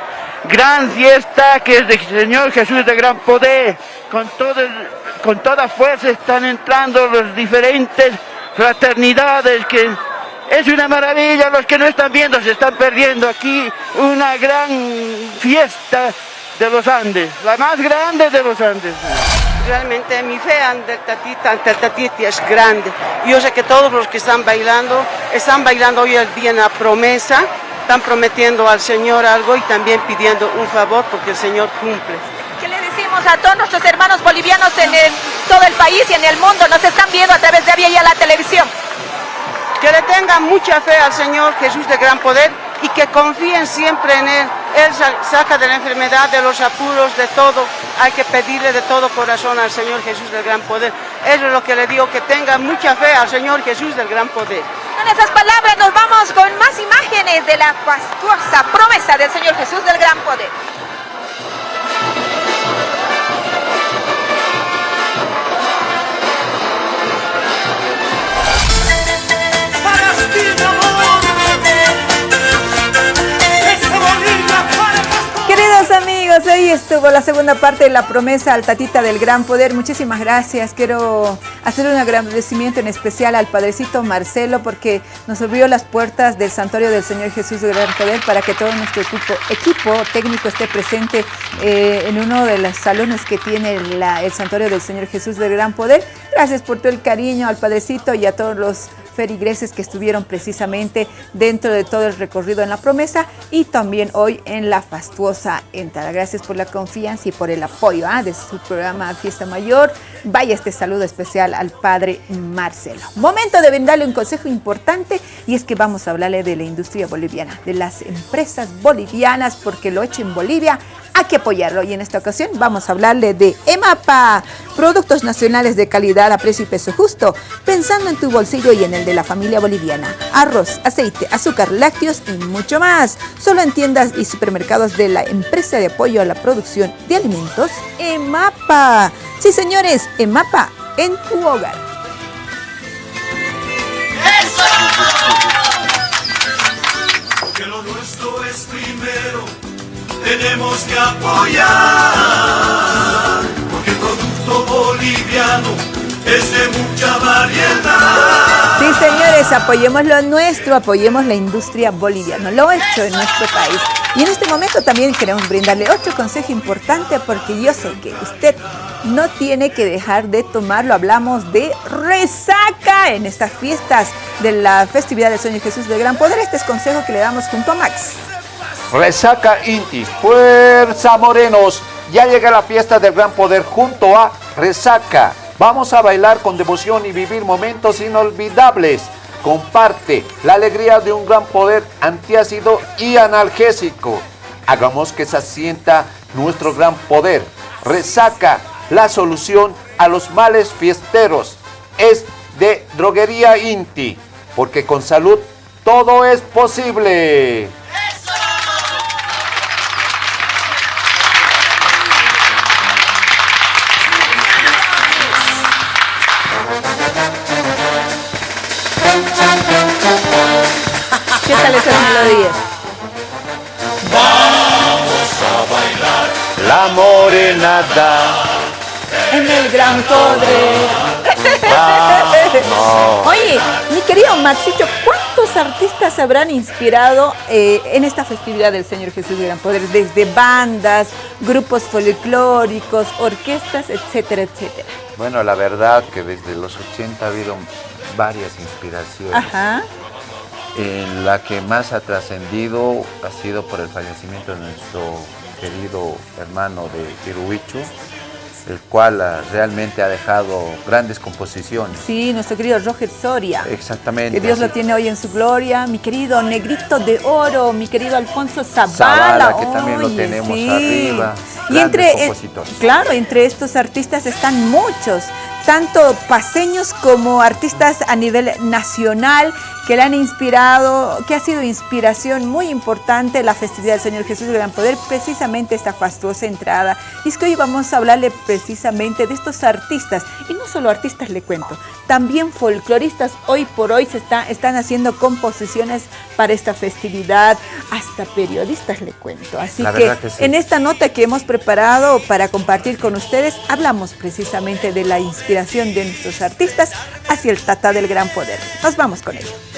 gran fiesta que es del Señor Jesús de gran poder. Con, todo, con toda fuerza están entrando las diferentes fraternidades es una maravilla, los que no están viendo se están perdiendo aquí una gran fiesta de los Andes, la más grande de los Andes.
Realmente mi fe ante Tatita, es grande. Yo sé que todos los que están bailando, están bailando hoy el día en la promesa, están prometiendo al Señor algo y también pidiendo un favor porque el Señor cumple.
¿Qué le decimos a todos nuestros hermanos bolivianos en todo el país y en el mundo? Nos están viendo a través de Vía y a la televisión
que le tengan mucha fe al Señor Jesús de gran poder y que confíen siempre en Él. Él saca de la enfermedad, de los apuros, de todo. Hay que pedirle de todo corazón al Señor Jesús del gran poder. Eso es lo que le digo, que tengan mucha fe al Señor Jesús del gran poder.
Con esas palabras nos vamos con más imágenes de la fastuosa promesa del Señor Jesús del gran poder. Amigos, ahí estuvo la segunda parte de la promesa al Tatita del Gran Poder. Muchísimas gracias. Quiero hacer un agradecimiento en especial al Padrecito Marcelo porque nos abrió las puertas del Santuario del Señor Jesús del Gran Poder para que todo nuestro equipo, técnico esté presente eh, en uno de los salones que tiene el Santuario del Señor Jesús del Gran Poder. Gracias por todo el cariño al Padrecito y a todos los ferigreses que estuvieron precisamente dentro de todo el recorrido en la promesa y también hoy en la fastuosa entrada. Gracias por la confianza y por el apoyo ¿ah? de su programa Fiesta Mayor. Vaya este saludo especial al padre Marcelo. Momento de brindarle un consejo importante y es que vamos a hablarle de la industria boliviana, de las empresas bolivianas, porque lo hecho en Bolivia hay que apoyarlo. Y en esta ocasión vamos a hablarle de EMAPA, productos nacionales de calidad a precio y peso justo, pensando en tu bolsillo y en el de la familia boliviana. Arroz, aceite, azúcar, lácteos y mucho más. Solo en tiendas y supermercados de la empresa de apoyo a la producción de alimentos, EMAPA. Sí, señores, EMAPA en tu hogar. ¡Eso!
Que lo nuestro es primero tenemos que apoyar, porque el producto boliviano es de mucha variedad.
Sí, señores, apoyemos lo nuestro, apoyemos la industria boliviana, lo hecho en nuestro país. Y en este momento también queremos brindarle otro consejo importante porque yo sé que usted no tiene que dejar de tomarlo. Hablamos de resaca en estas fiestas de la festividad del Sueño Jesús de Gran Poder. Este es consejo que le damos junto a Max.
Resaca Inti, fuerza morenos, ya llega la fiesta del gran poder junto a Resaca. Vamos a bailar con devoción y vivir momentos inolvidables. Comparte la alegría de un gran poder antiácido y analgésico. Hagamos que se asienta nuestro gran poder. Resaca, la solución a los males fiesteros. Es de Droguería Inti, porque con salud todo es posible.
Esas melodías?
Vamos a bailar
la morenada
en el gran poder. Oye, mi querido Maxito, ¿cuántos artistas habrán inspirado eh, en esta festividad del Señor Jesús de Gran Poder? Desde bandas, grupos folclóricos, orquestas, etcétera, etcétera.
Bueno, la verdad que desde los 80 ha habido varias inspiraciones.
Ajá.
En la que más ha trascendido ha sido por el fallecimiento de nuestro querido hermano de Iruichu, el cual ah, realmente ha dejado grandes composiciones.
Sí, nuestro querido Roger Soria.
Exactamente.
Que Dios lo tiene hoy en su gloria. Mi querido Negrito de Oro, mi querido Alfonso Zavala.
Zavala, que también lo tenemos arriba.
Y entre, eh, claro, entre estos artistas están muchos tanto paseños como artistas a nivel nacional que le han inspirado, que ha sido inspiración muy importante la festividad del Señor Jesús de Gran Poder, precisamente esta fastuosa entrada. Y es que hoy vamos a hablarle precisamente de estos artistas, y no solo artistas le cuento, también folcloristas hoy por hoy se está, están haciendo composiciones para esta festividad, hasta periodistas le cuento. Así que, en esta nota que hemos preparado para compartir con ustedes, hablamos precisamente de la inspiración de nuestros artistas hacia el Tata del Gran Poder. Nos vamos con ello.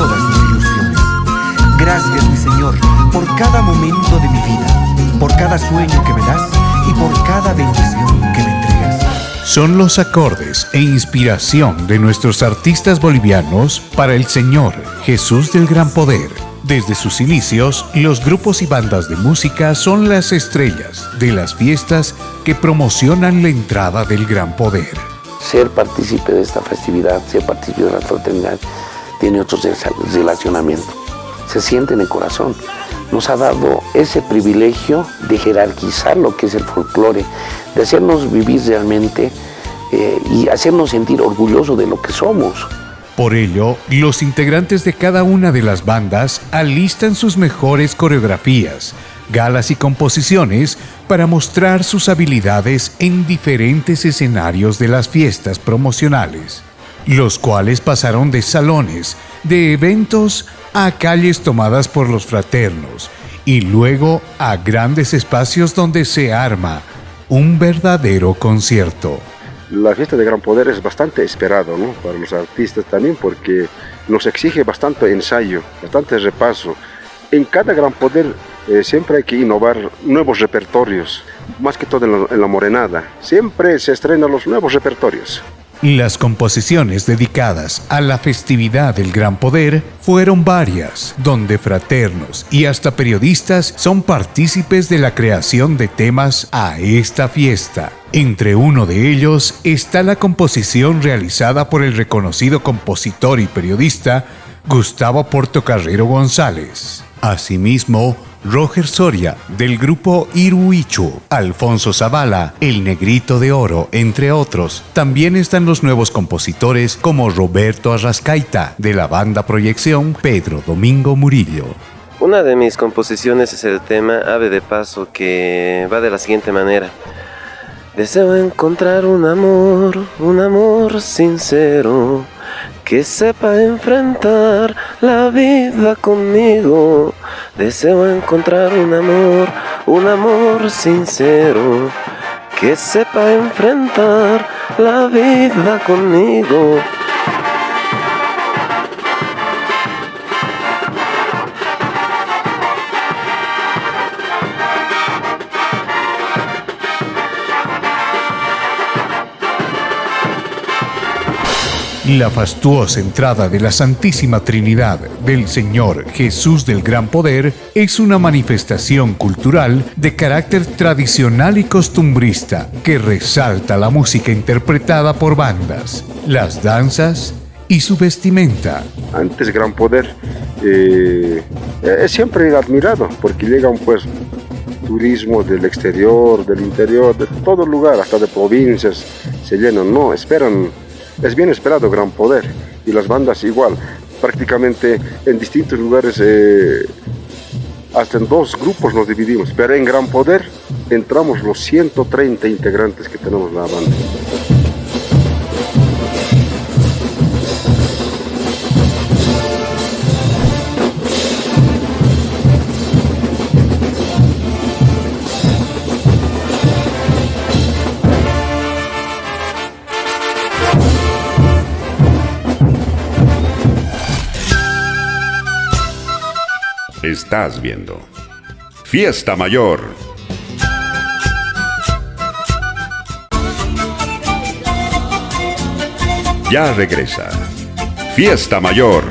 amor, no sé qué pasó.
cada momento de mi vida, por cada sueño que me das y por cada bendición que me entregas.
Son los acordes e inspiración de nuestros artistas bolivianos para el Señor Jesús del Gran Poder. Desde sus inicios, los grupos y bandas de música son las estrellas de las fiestas que promocionan la entrada del Gran Poder.
Ser partícipe de esta festividad, ser partícipe de la fraternidad, tiene otro relacionamiento. Se siente en el corazón nos ha dado ese privilegio de jerarquizar lo que es el folclore, de hacernos vivir realmente eh, y hacernos sentir orgullosos de lo que somos.
Por ello, los integrantes de cada una de las bandas alistan sus mejores coreografías, galas y composiciones para mostrar sus habilidades en diferentes escenarios de las fiestas promocionales, los cuales pasaron de salones, de eventos a calles tomadas por los fraternos y luego a grandes espacios donde se arma un verdadero concierto.
La fiesta de Gran Poder es bastante esperado ¿no? para los artistas también porque nos exige bastante ensayo, bastante repaso. En cada Gran Poder eh, siempre hay que innovar nuevos repertorios, más que todo en la, en la morenada. Siempre se estrenan los nuevos repertorios.
Las composiciones dedicadas a la festividad del Gran Poder fueron varias, donde fraternos y hasta periodistas son partícipes de la creación de temas a esta fiesta. Entre uno de ellos está la composición realizada por el reconocido compositor y periodista Gustavo Portocarrero González. Asimismo, Roger Soria, del grupo Iruichu, Alfonso Zavala, El Negrito de Oro, entre otros. También están los nuevos compositores como Roberto Arrascaita, de la banda Proyección, Pedro Domingo Murillo.
Una de mis composiciones es el tema Ave de Paso, que va de la siguiente manera. Deseo encontrar un amor, un amor sincero que sepa enfrentar la vida conmigo. Deseo encontrar un amor, un amor sincero, que sepa enfrentar la vida conmigo.
La fastuosa entrada de la Santísima Trinidad del Señor Jesús del Gran Poder es una manifestación cultural de carácter tradicional y costumbrista que resalta la música interpretada por bandas, las danzas y su vestimenta.
Antes Gran Poder eh, es siempre admirado porque llegan pues turismo del exterior, del interior, de todo lugar, hasta de provincias, se llenan, no, esperan es bien esperado Gran Poder y las bandas igual, prácticamente en distintos lugares, eh, hasta en dos grupos nos dividimos, pero en Gran Poder entramos los 130 integrantes que tenemos la banda.
Estás viendo. Fiesta Mayor. Ya regresa. Fiesta Mayor.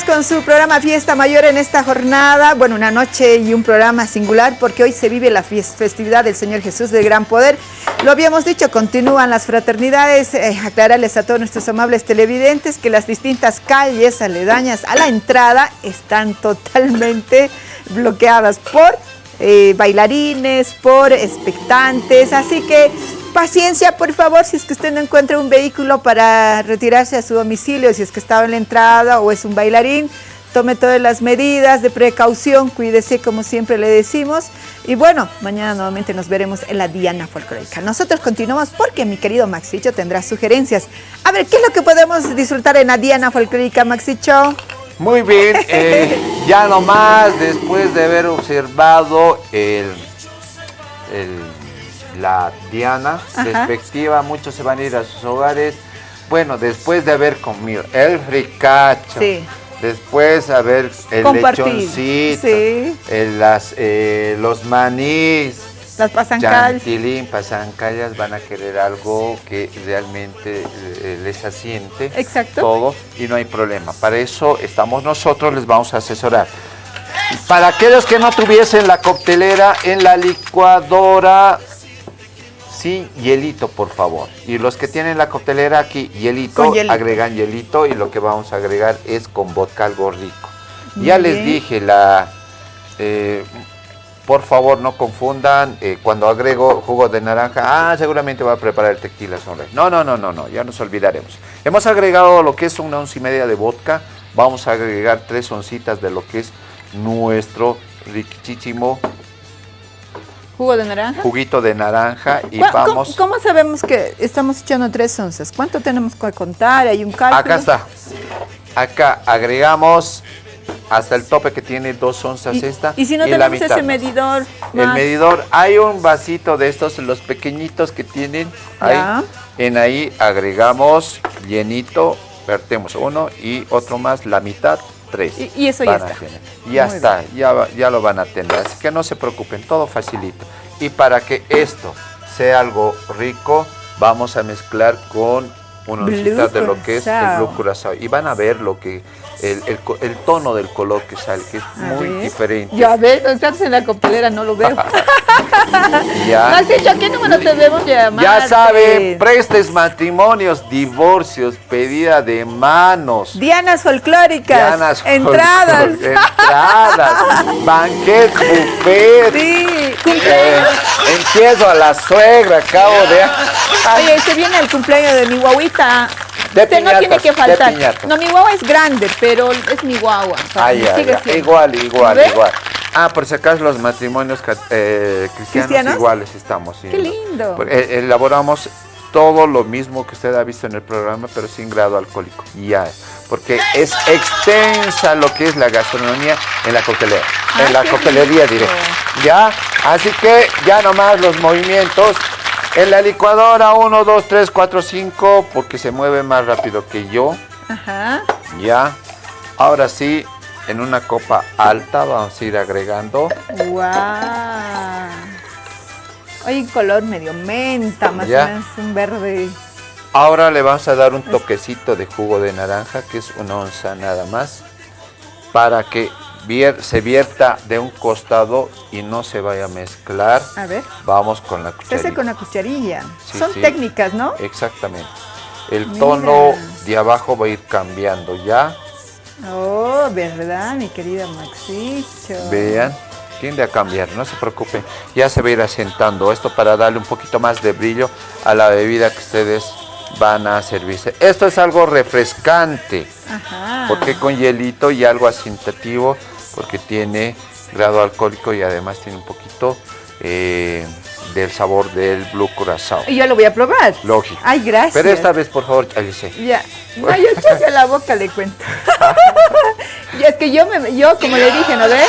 Con su programa Fiesta Mayor en esta jornada. Bueno, una noche y un programa singular porque hoy se vive la festividad del Señor Jesús de Gran Poder. Lo habíamos dicho, continúan las fraternidades. Eh, aclararles a todos nuestros amables televidentes que las distintas calles aledañas a la entrada están totalmente bloqueadas por eh, bailarines, por expectantes. Así que Paciencia, por favor, si es que usted no encuentra un vehículo para retirarse a su domicilio, si es que estaba en la entrada o es un bailarín, tome todas las medidas de precaución, cuídese como siempre le decimos. Y bueno, mañana nuevamente nos veremos en la Diana Folclórica. Nosotros continuamos porque mi querido Maxicho tendrá sugerencias. A ver, ¿qué es lo que podemos disfrutar en la Diana Folclórica, Maxicho?
Muy bien, eh, ya nomás después de haber observado el, el la Diana respectiva, muchos se van a ir a sus hogares. Bueno, después de haber comido el fricacho, después haber el lechoncito, las, eh, los manís,
las pasancallas.
pasancallas van a querer algo que realmente eh, les asiente
Exacto.
todo y no hay problema. Para eso estamos nosotros, les vamos a asesorar. Para aquellos que no tuviesen la coctelera en la licuadora, Sí, hielito, por favor. Y los que tienen la coctelera aquí, hielito, agregan hielito y lo que vamos a agregar es con vodka algo rico. ya les dije, la, eh, por favor no confundan, eh, cuando agrego jugo de naranja, ah, seguramente va a preparar el tequila sonrey. No, no, no, no, no, ya nos olvidaremos. Hemos agregado lo que es una once y media de vodka, vamos a agregar tres oncitas de lo que es nuestro riquísimo
¿Jugo de naranja?
Juguito de naranja y vamos...
¿cómo, sabemos que estamos echando tres onzas? ¿Cuánto tenemos que contar? ¿Hay un cálculo?
Acá está. Acá agregamos hasta el tope que tiene dos onzas esta.
¿Y si no tenemos ese medidor?
El medidor, hay un vasito de estos, los pequeñitos que tienen ahí. En ahí agregamos llenito, vertemos uno y otro más, la mitad, tres.
Y, eso ya está.
Ya está, ya, ya lo van a tener. Así que no se preocupen, todo facilito. Y para que esto sea algo rico, vamos a mezclar con una oncita de lo que es el blue curazao. Y van a ver lo que el, el, tono del color que sale, que es muy diferente.
Ya ves, estás en la copelera, no lo veo. ya. ¿a qué número debemos llamar?
Ya saben, prestes matrimonios, divorcios, pedida de manos.
Dianas folclóricas.
Dianas
entradas.
entradas. banquet, buffet.
Sí,
eh, empiezo a la suegra, acabo de...
Oye, se viene el cumpleaños de mi guaguita.
De no tiene
que faltar. No, mi guagua es grande, pero es mi guagua.
Igual, igual, igual. Ah, por si acaso los matrimonios eh, cristianos, iguales estamos.
Qué lindo.
Eh, elaboramos todo lo mismo que usted ha visto en el programa, pero sin grado alcohólico. Ya, porque es extensa lo que es la gastronomía en la coctelera, en ah, la coctelería diré. Ya, así que ya nomás los movimientos en la licuadora 1, 2, 3, 4, 5, porque se mueve más rápido que yo.
Ajá.
Ya. Ahora sí, en una copa alta vamos a ir agregando.
¡Wow! Hay un color medio menta, más o menos un verde.
Ahora le vamos a dar un toquecito de jugo de naranja, que es una onza nada más, para que se vierta de un costado y no se vaya a mezclar.
A ver.
Vamos con la cucharilla.
Se con la cucharilla. Son técnicas, ¿no?
Exactamente. El tono de abajo va a ir cambiando ya.
Oh, ¿verdad, mi querida Maxicho?
Vean, tiende a cambiar, no se preocupen. Ya se va a ir asentando esto para darle un poquito más de brillo a la bebida que ustedes van a servirse. Esto es algo refrescante,
Ajá.
porque con hielito y algo asintativo porque tiene grado alcohólico y además tiene un poquito eh, del sabor del Blue Curazao.
Y yo lo voy a probar.
Lógico.
Ay, gracias.
Pero esta vez, por favor, Alice.
Ya. No, yo a la boca le cuento. y es que yo, me, yo como le dije, ¿no ve?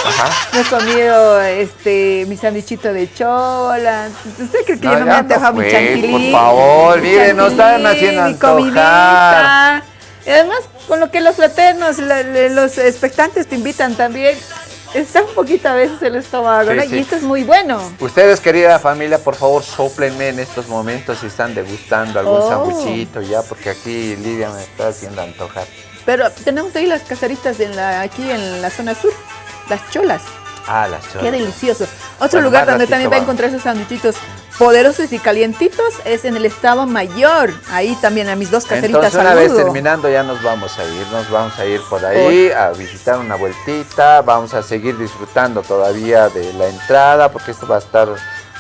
Me he comido este, mi sandichito de chola. ¿Usted cree que yo no me han dejado mi chantilly?
Por favor, miren, nos están haciendo antojar.
Y además, con lo que los fraternos, los expectantes te invitan también, está un poquito a veces el estómago, Y esto es muy bueno.
Ustedes, querida familia, por favor, soplenme en estos momentos si están degustando algún oh. ya, porque aquí Lidia me está haciendo antojar.
Pero tenemos ahí las casaritas en la, aquí en la zona sur, las cholas.
Ah, las cholas.
Qué delicioso. Otro
Bueno,
lugar donde también va a encontrar esos sándwichitos poderosos y calientitos es en el Estado Mayor. Ahí también a mis dos caseritas
Entonces una vez terminando ya nos vamos a ir, nos vamos a ir por ahí a visitar una vueltita, vamos a seguir disfrutando todavía de la entrada porque esto va a estar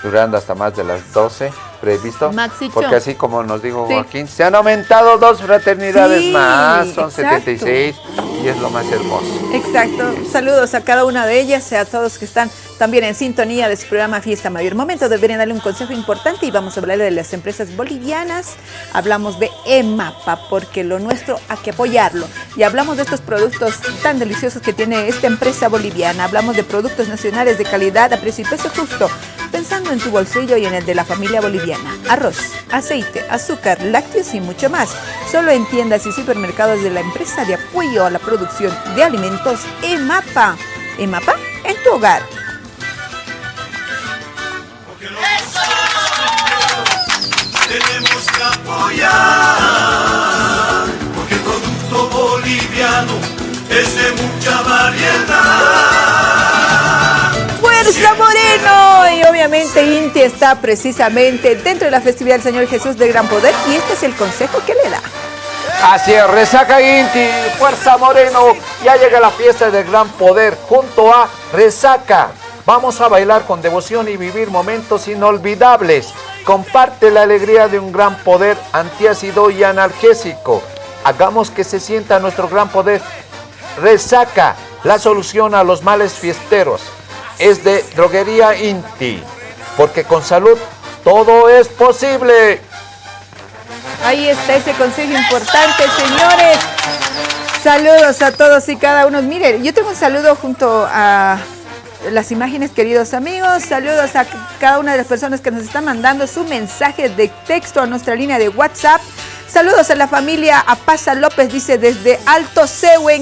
durando hasta más de las 12 previsto.
Maxicho.
Porque así como nos dijo
Sí.
Joaquín, se han aumentado dos fraternidades
Sí,
más, son
exacto.
76 y es lo más hermoso.
Exacto. Saludos a cada una de ellas a todos que están también en sintonía de su programa Fiesta Mayor. Momento deberían darle un consejo importante y vamos a hablar de las empresas bolivianas. Hablamos de EMAPA porque lo nuestro hay que apoyarlo. Y hablamos de estos productos tan deliciosos que tiene esta empresa boliviana. Hablamos de productos nacionales de calidad a precio y precio justo. Pensando en tu bolsillo y en el de la familia boliviana. Arroz, aceite, azúcar, lácteos y mucho más. Solo en tiendas y supermercados de la empresa de apoyo a la producción de alimentos EMAPA. EMAPA en tu hogar.
Tenemos que apoyar, porque el producto boliviano es de mucha variedad.
Y obviamente Inti está precisamente dentro de la festividad del Señor Jesús de Gran Poder y este es el consejo que le da.
Así es, Resaca Inti, Fuerza Moreno, ya llega la fiesta del gran poder junto a Resaca. Vamos a bailar con devoción y vivir momentos inolvidables. Comparte la alegría de un gran poder antiácido y analgésico. Hagamos que se sienta nuestro gran poder. Resaca, la solución a los males fiesteros. Es de Droguería Inti, porque con salud todo es posible.
Ahí está ese consejo importante, señores. Saludos a todos y cada uno. Miren, yo tengo un saludo junto a las imágenes, queridos amigos. Saludos a cada una de las personas que nos están mandando su mensaje de texto a nuestra línea de WhatsApp. Saludos a la familia Apaza López, dice desde Alto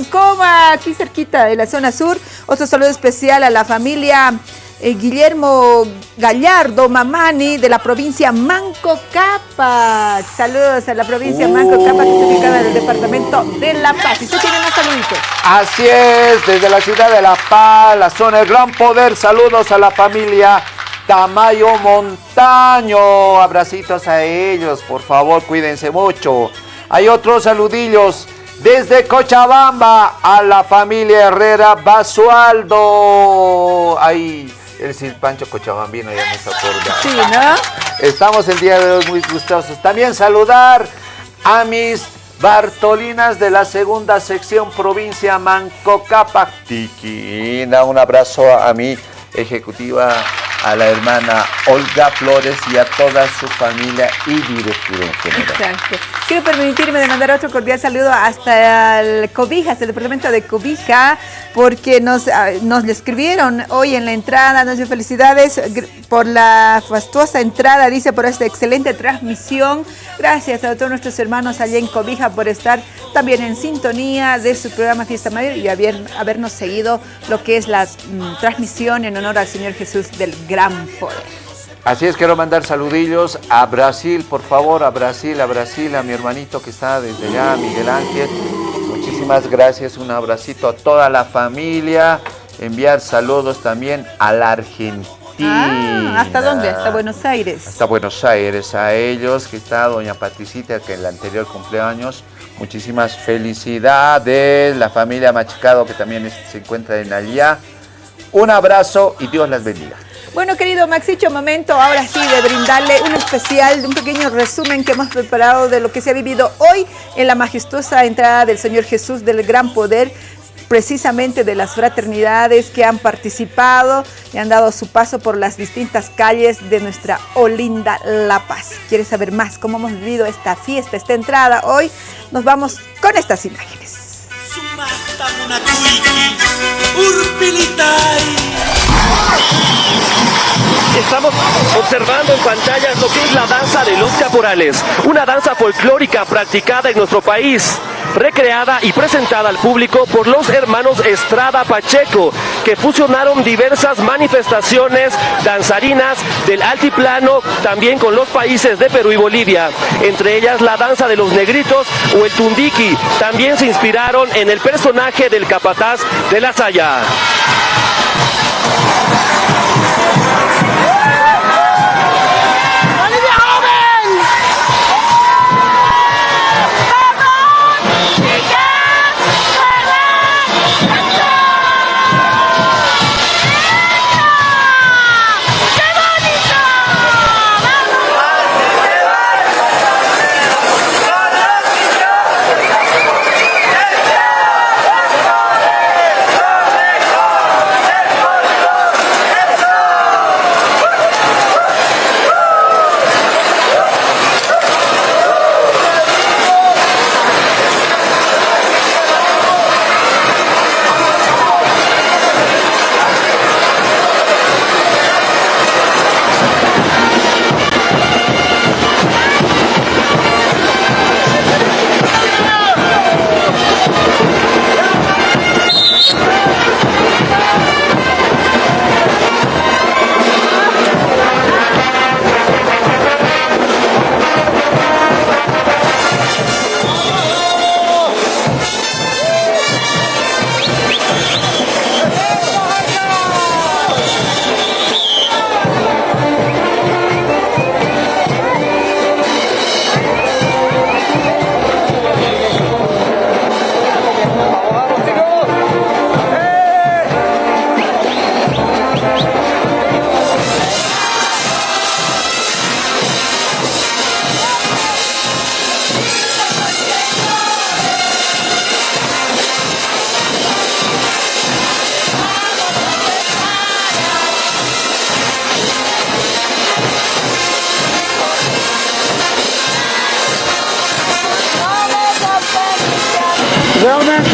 Coma, aquí cerquita de la zona sur. Otro saludo especial a la familia eh, Guillermo Gallardo Mamani de la provincia Manco Capa. Saludos a la provincia Manco Capa que está ubicada en el departamento de La Paz. Y usted tiene más saluditos.
Así es, desde la ciudad de La Paz, la zona del Gran Poder, saludos a la familia Tamayo Montaño, abracitos a ellos, por favor, cuídense mucho. Hay otros saludillos desde Cochabamba a la familia Herrera Basualdo. Ay, el Pancho Cochabambino ya me está acordando.
Sí, ¿no?
Estamos el día de hoy muy gustosos. También saludar a mis Bartolinas de la segunda sección provincia Mancocapac. Tiquina, un abrazo a mi ejecutiva, a la hermana Olga Flores y a toda su familia y directiva en general.
Exacto. Quiero permitirme de mandar otro cordial saludo hasta el Cobijas, el departamento de Cobija, porque nos, ah, nos le escribieron hoy en la entrada, nos felicidades por la fastuosa entrada, dice, por esta excelente transmisión. Gracias a todos nuestros hermanos allá en Cobija por estar también en sintonía de su programa Fiesta Mayor y haber, habernos seguido lo que es la mm, transmisión en honor al Señor Jesús del Gran Poder.
Así es, quiero mandar saludillos a Brasil, por favor, a Brasil, a Brasil, a mi hermanito que está desde allá, Miguel Ángel. Muchísimas gracias, un abracito a toda la familia. Enviar saludos también a la Argentina.
Ah, ¿hasta dónde? Hasta Buenos Aires.
Hasta Buenos Aires, a ellos, que está doña Patricita, que en el anterior cumpleaños. Muchísimas felicidades, la familia Machicado, que también se encuentra en allá. Un abrazo y Dios las bendiga.
Bueno, querido Maxicho, momento ahora sí de brindarle un especial, un pequeño resumen que hemos preparado de lo que se ha vivido hoy en la majestuosa entrada del Señor Jesús del Gran Poder, precisamente de las fraternidades que han participado y han dado su paso por las distintas calles de nuestra Olinda La Paz. ¿Quieres saber más cómo hemos vivido esta fiesta, esta entrada hoy? Nos vamos con estas imágenes.
Estamos observando en pantallas lo que es la danza de los caporales, una danza folclórica practicada en nuestro país recreada y presentada al público por los hermanos Estrada Pacheco, que fusionaron diversas manifestaciones danzarinas del altiplano, también con los países de Perú y Bolivia, entre ellas la danza de los negritos o el tundiki. También se inspiraron en el personaje del capataz de la Saya.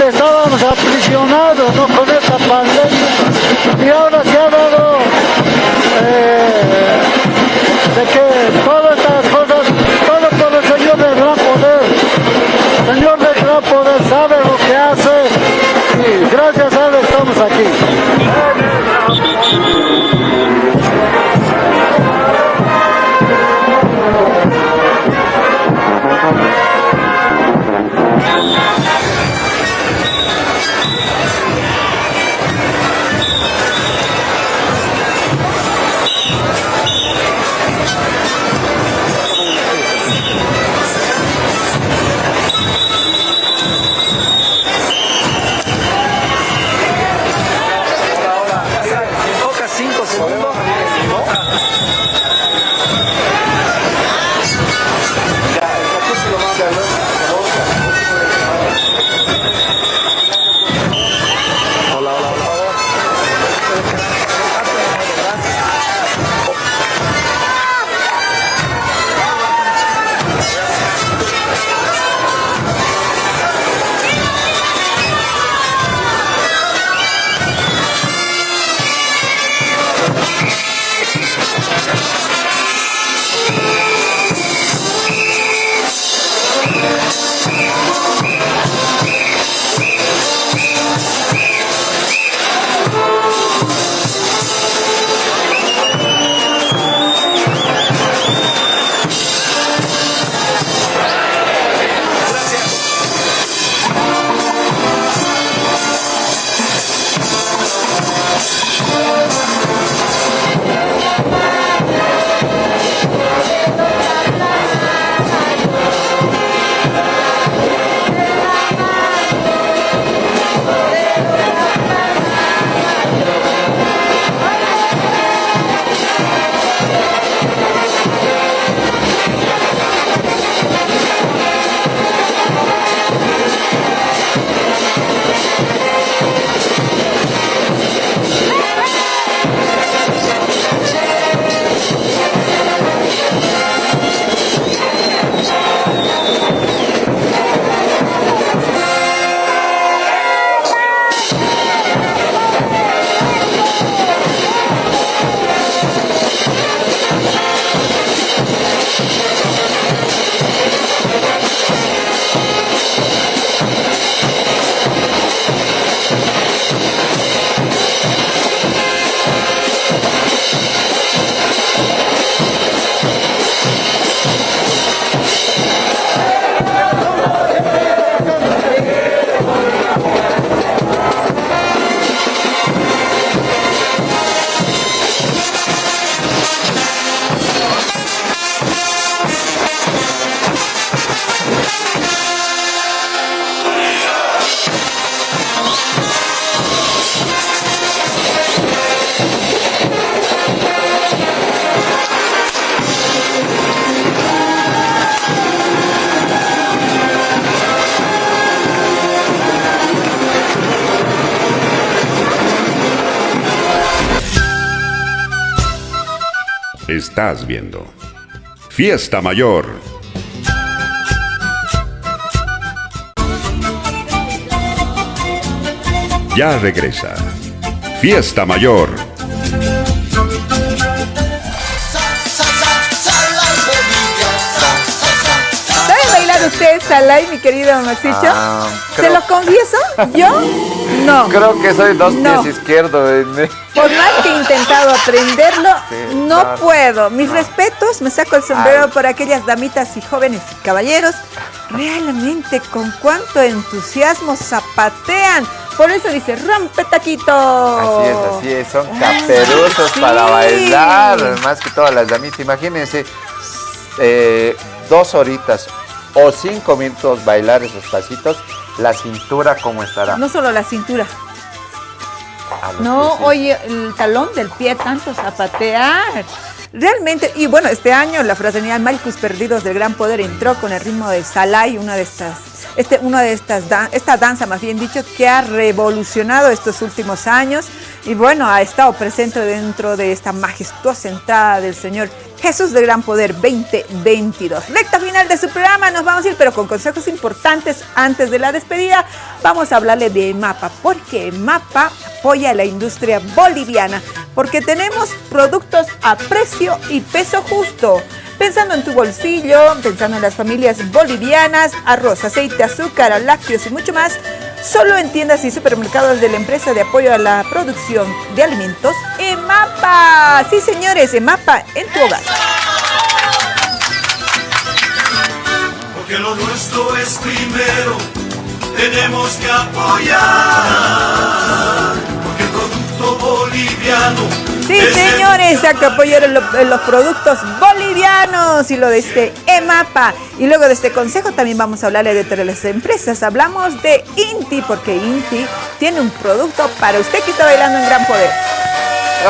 Estábamos aprisionados con esta pandemia y ahora se ha dado eh, de que todas estas cosas, todo por el Señor del gran poder. El Señor del gran poder sabe lo que hace y gracias a Él estamos aquí.
Estás viendo Fiesta Mayor. Ya regresa. Fiesta Mayor.
¿Saben bailar ustedes Salai, mi querido Maxicho?
Ah,
¿Se lo confieso? ¿Yo? No.
Creo que soy dos
No.
pies izquierdos. en-
Por más que he intentado aprenderlo, no puedo. Mis respetos, me saco el sombrero
Ay.
por aquellas damitas y jóvenes y caballeros. Realmente, con cuánto entusiasmo zapatean. Por eso dice, rompe taquito.
Así es, así es, son caperuzos
sí.
para bailar, más que todas las damitas. Imagínense, eh, dos horitas o cinco minutos bailar esos pasitos, la cintura cómo estará.
No solo la cintura. No, oye, el talón del pie, tanto zapatear. Realmente, y bueno, este año la fraternidad Malcus Perdidos del Gran Poder entró con el ritmo de Salai, una de estas, este, una de estas, dan- esta danza más bien dicho, que ha revolucionado estos últimos años y bueno, ha estado presente dentro de esta majestuosa entrada del Señor Jesús del Gran Poder 2022. Recta final de su programa, nos vamos a ir, pero con consejos importantes antes de la despedida. Vamos a hablarle de MAPA, porque MAPA apoya a la industria boliviana, porque tenemos productos a precio y peso justo. Pensando en tu bolsillo, pensando en las familias bolivianas, arroz, aceite, azúcar, lácteos y mucho más, solo en tiendas y supermercados de la empresa de apoyo a la producción de alimentos, EMAPA. Sí, señores, EMAPA en tu hogar.
Porque lo nuestro es primero, tenemos que apoyar. Porque el producto boliviano.
Sí, señores, hay que apoyar en lo- en los productos bolivianos y lo de este EMAPA. Y luego de este consejo también vamos a hablarle de las empresas. Hablamos de INTI, porque INTI tiene un producto para usted que está bailando en gran poder.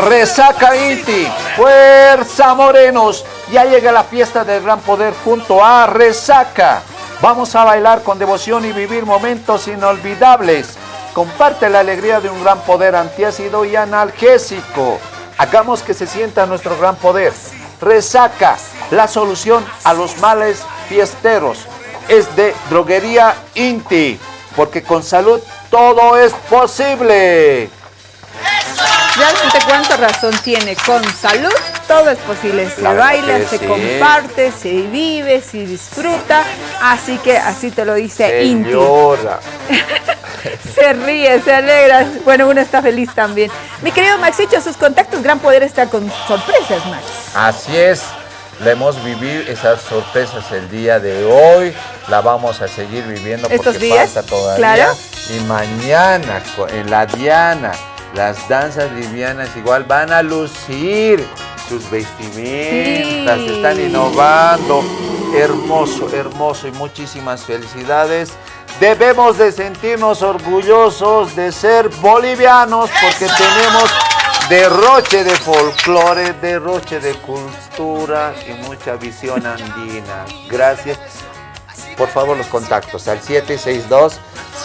Resaca Inti, fuerza morenos. Ya llega la fiesta del gran poder junto a Resaca. Vamos a bailar con devoción y vivir momentos inolvidables. Comparte la alegría de un gran poder antiácido y analgésico. Hagamos que se sienta nuestro gran poder. Resaca, la solución a los males fiesteros. Es de droguería Inti, porque con salud todo es posible.
Realmente cuánta razón tiene. Con salud todo es posible. Se baila, se
sí.
comparte, se vive, se disfruta. Así que así te lo dice Inti. Se ríe, se alegra. Bueno, uno está feliz también. Mi querido Maxicho, sus contactos Gran Poder está con sorpresas, Max.
Así es, la hemos vivido esas sorpresas el día de hoy, la vamos a seguir viviendo
¿Estos
porque
días?
falta todavía.
Claro.
Y mañana en la Diana, las danzas livianas igual van a lucir sus vestimentas,
Sí.
están innovando. Hermoso, hermoso y muchísimas felicidades. Debemos de sentirnos orgullosos de ser bolivianos porque tenemos derroche de folclore, derroche de cultura y mucha visión andina. Gracias. Por favor, los contactos al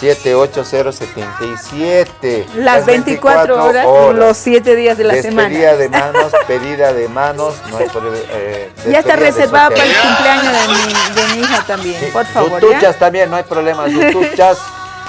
762-78077.
Las 24 horas, los 7 días de la semana.
Despedida de manos, pedida de manos. No hay eh,
Ya está reservada para el cumpleaños de mi, de mi hija también, por favor.
Tutuchas
¿ya?
también, no hay problema.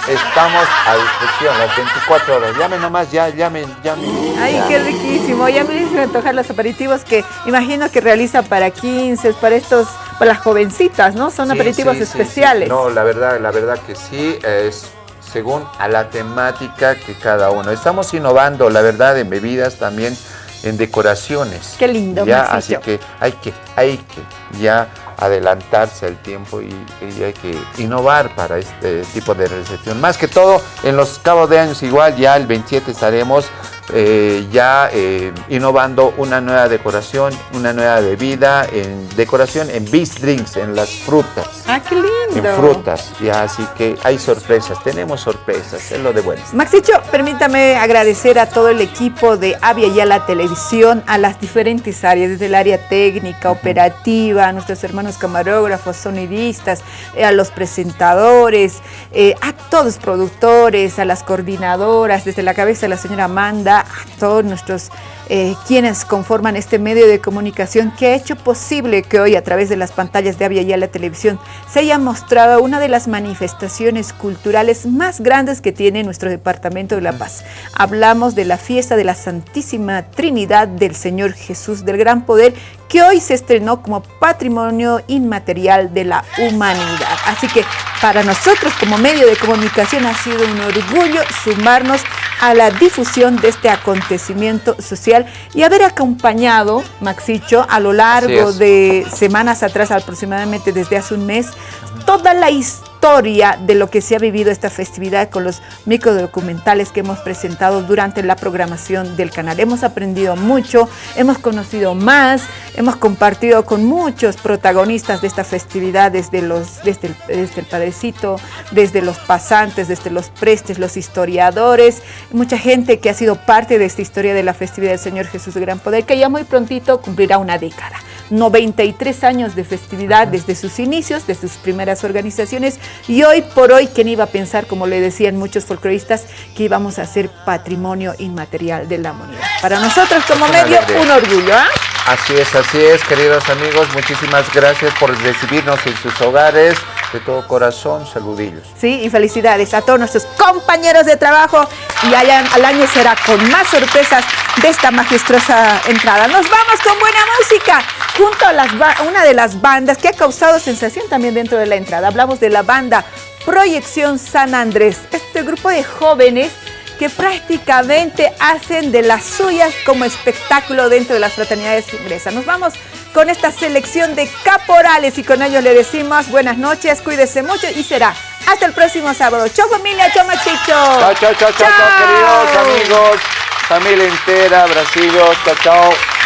Estamos a disposición las 24 horas. Llamen nomás, ya, llamen, llamen.
Ay, qué riquísimo. Ya me hizo antojar los aperitivos que imagino que realiza para 15, para estos, para las jovencitas, ¿no? Son
Sí,
aperitivos
sí, sí, sí.
especiales.
No, la verdad, la verdad que sí, es según a la temática que cada uno. Estamos innovando, la verdad, en bebidas también, en decoraciones.
Qué lindo,
Ya, así que hay que, hay que ya adelantarse al tiempo y, y hay que innovar para este tipo de recepción. Más que todo, en los cabos de años igual, ya el 27 estaremos eh, ya eh, innovando una nueva decoración, una nueva bebida, en decoración en beef drinks, en las frutas
Ah, qué lindo.
en frutas, ya así que hay sorpresas, tenemos sorpresas, es lo de bueno.
Maxicho, permítame agradecer a todo el equipo de Avia y a la televisión, a las diferentes áreas, desde el área técnica, operativa, a nuestros hermanos camarógrafos, sonidistas, eh, a los presentadores, a todos productores, a las coordinadoras, desde la cabeza de la señora Amanda, a todos nuestros eh, quienes conforman este medio de comunicación que ha hecho posible que hoy a través de las pantallas de Avia y la televisión se haya mostrado una de las manifestaciones culturales más grandes que tiene nuestro departamento de La Paz. Hablamos de la fiesta de la Santísima Trinidad del Señor Jesús del Gran Poder que hoy se estrenó como patrimonio inmaterial de la humanidad. Así que para nosotros como medio de comunicación ha sido un orgullo sumarnos a la difusión de este acontecimiento social y haber acompañado, Maxicho, a lo largo de semanas atrás, aproximadamente desde hace un mes, toda la historia de lo que se ha vivido esta festividad con los microdocumentales que hemos presentado durante la programación del canal. Hemos aprendido mucho, hemos conocido más, hemos compartido con muchos protagonistas de esta festividad, desde, los, desde, el, desde el padrecito, desde los pasantes, desde los prestes, los historiadores, mucha gente que ha sido parte de esta historia de la festividad del Señor Jesús de Gran Poder, que ya muy prontito cumplirá una década. 93 años de festividad desde sus inicios, desde sus primeras organizaciones y hoy por hoy, ¿quién iba a pensar, como le decían muchos folcloristas, que íbamos a ser patrimonio inmaterial de la humanidad? Para nosotros como medio, un orgullo. ¿ah?
Así es, así es, queridos amigos, muchísimas gracias por recibirnos en sus hogares. De todo corazón, saludillos.
Sí, y felicidades a todos nuestros compañeros de trabajo y allá al año será con más sorpresas de esta majestuosa entrada. Nos vamos con buena música junto a una de las bandas que ha causado sensación también dentro de la entrada. Hablamos de la banda Proyección San Andrés, este grupo de jóvenes que prácticamente hacen de las suyas como espectáculo dentro de las fraternidades ingresas. Nos vamos con esta selección de caporales y con ellos le decimos buenas noches, cuídese mucho y será hasta el próximo sábado. Chau familia, chau machicho.
Chao, chao, chao, chao, queridos amigos, familia entera, Brasil, chao, chao.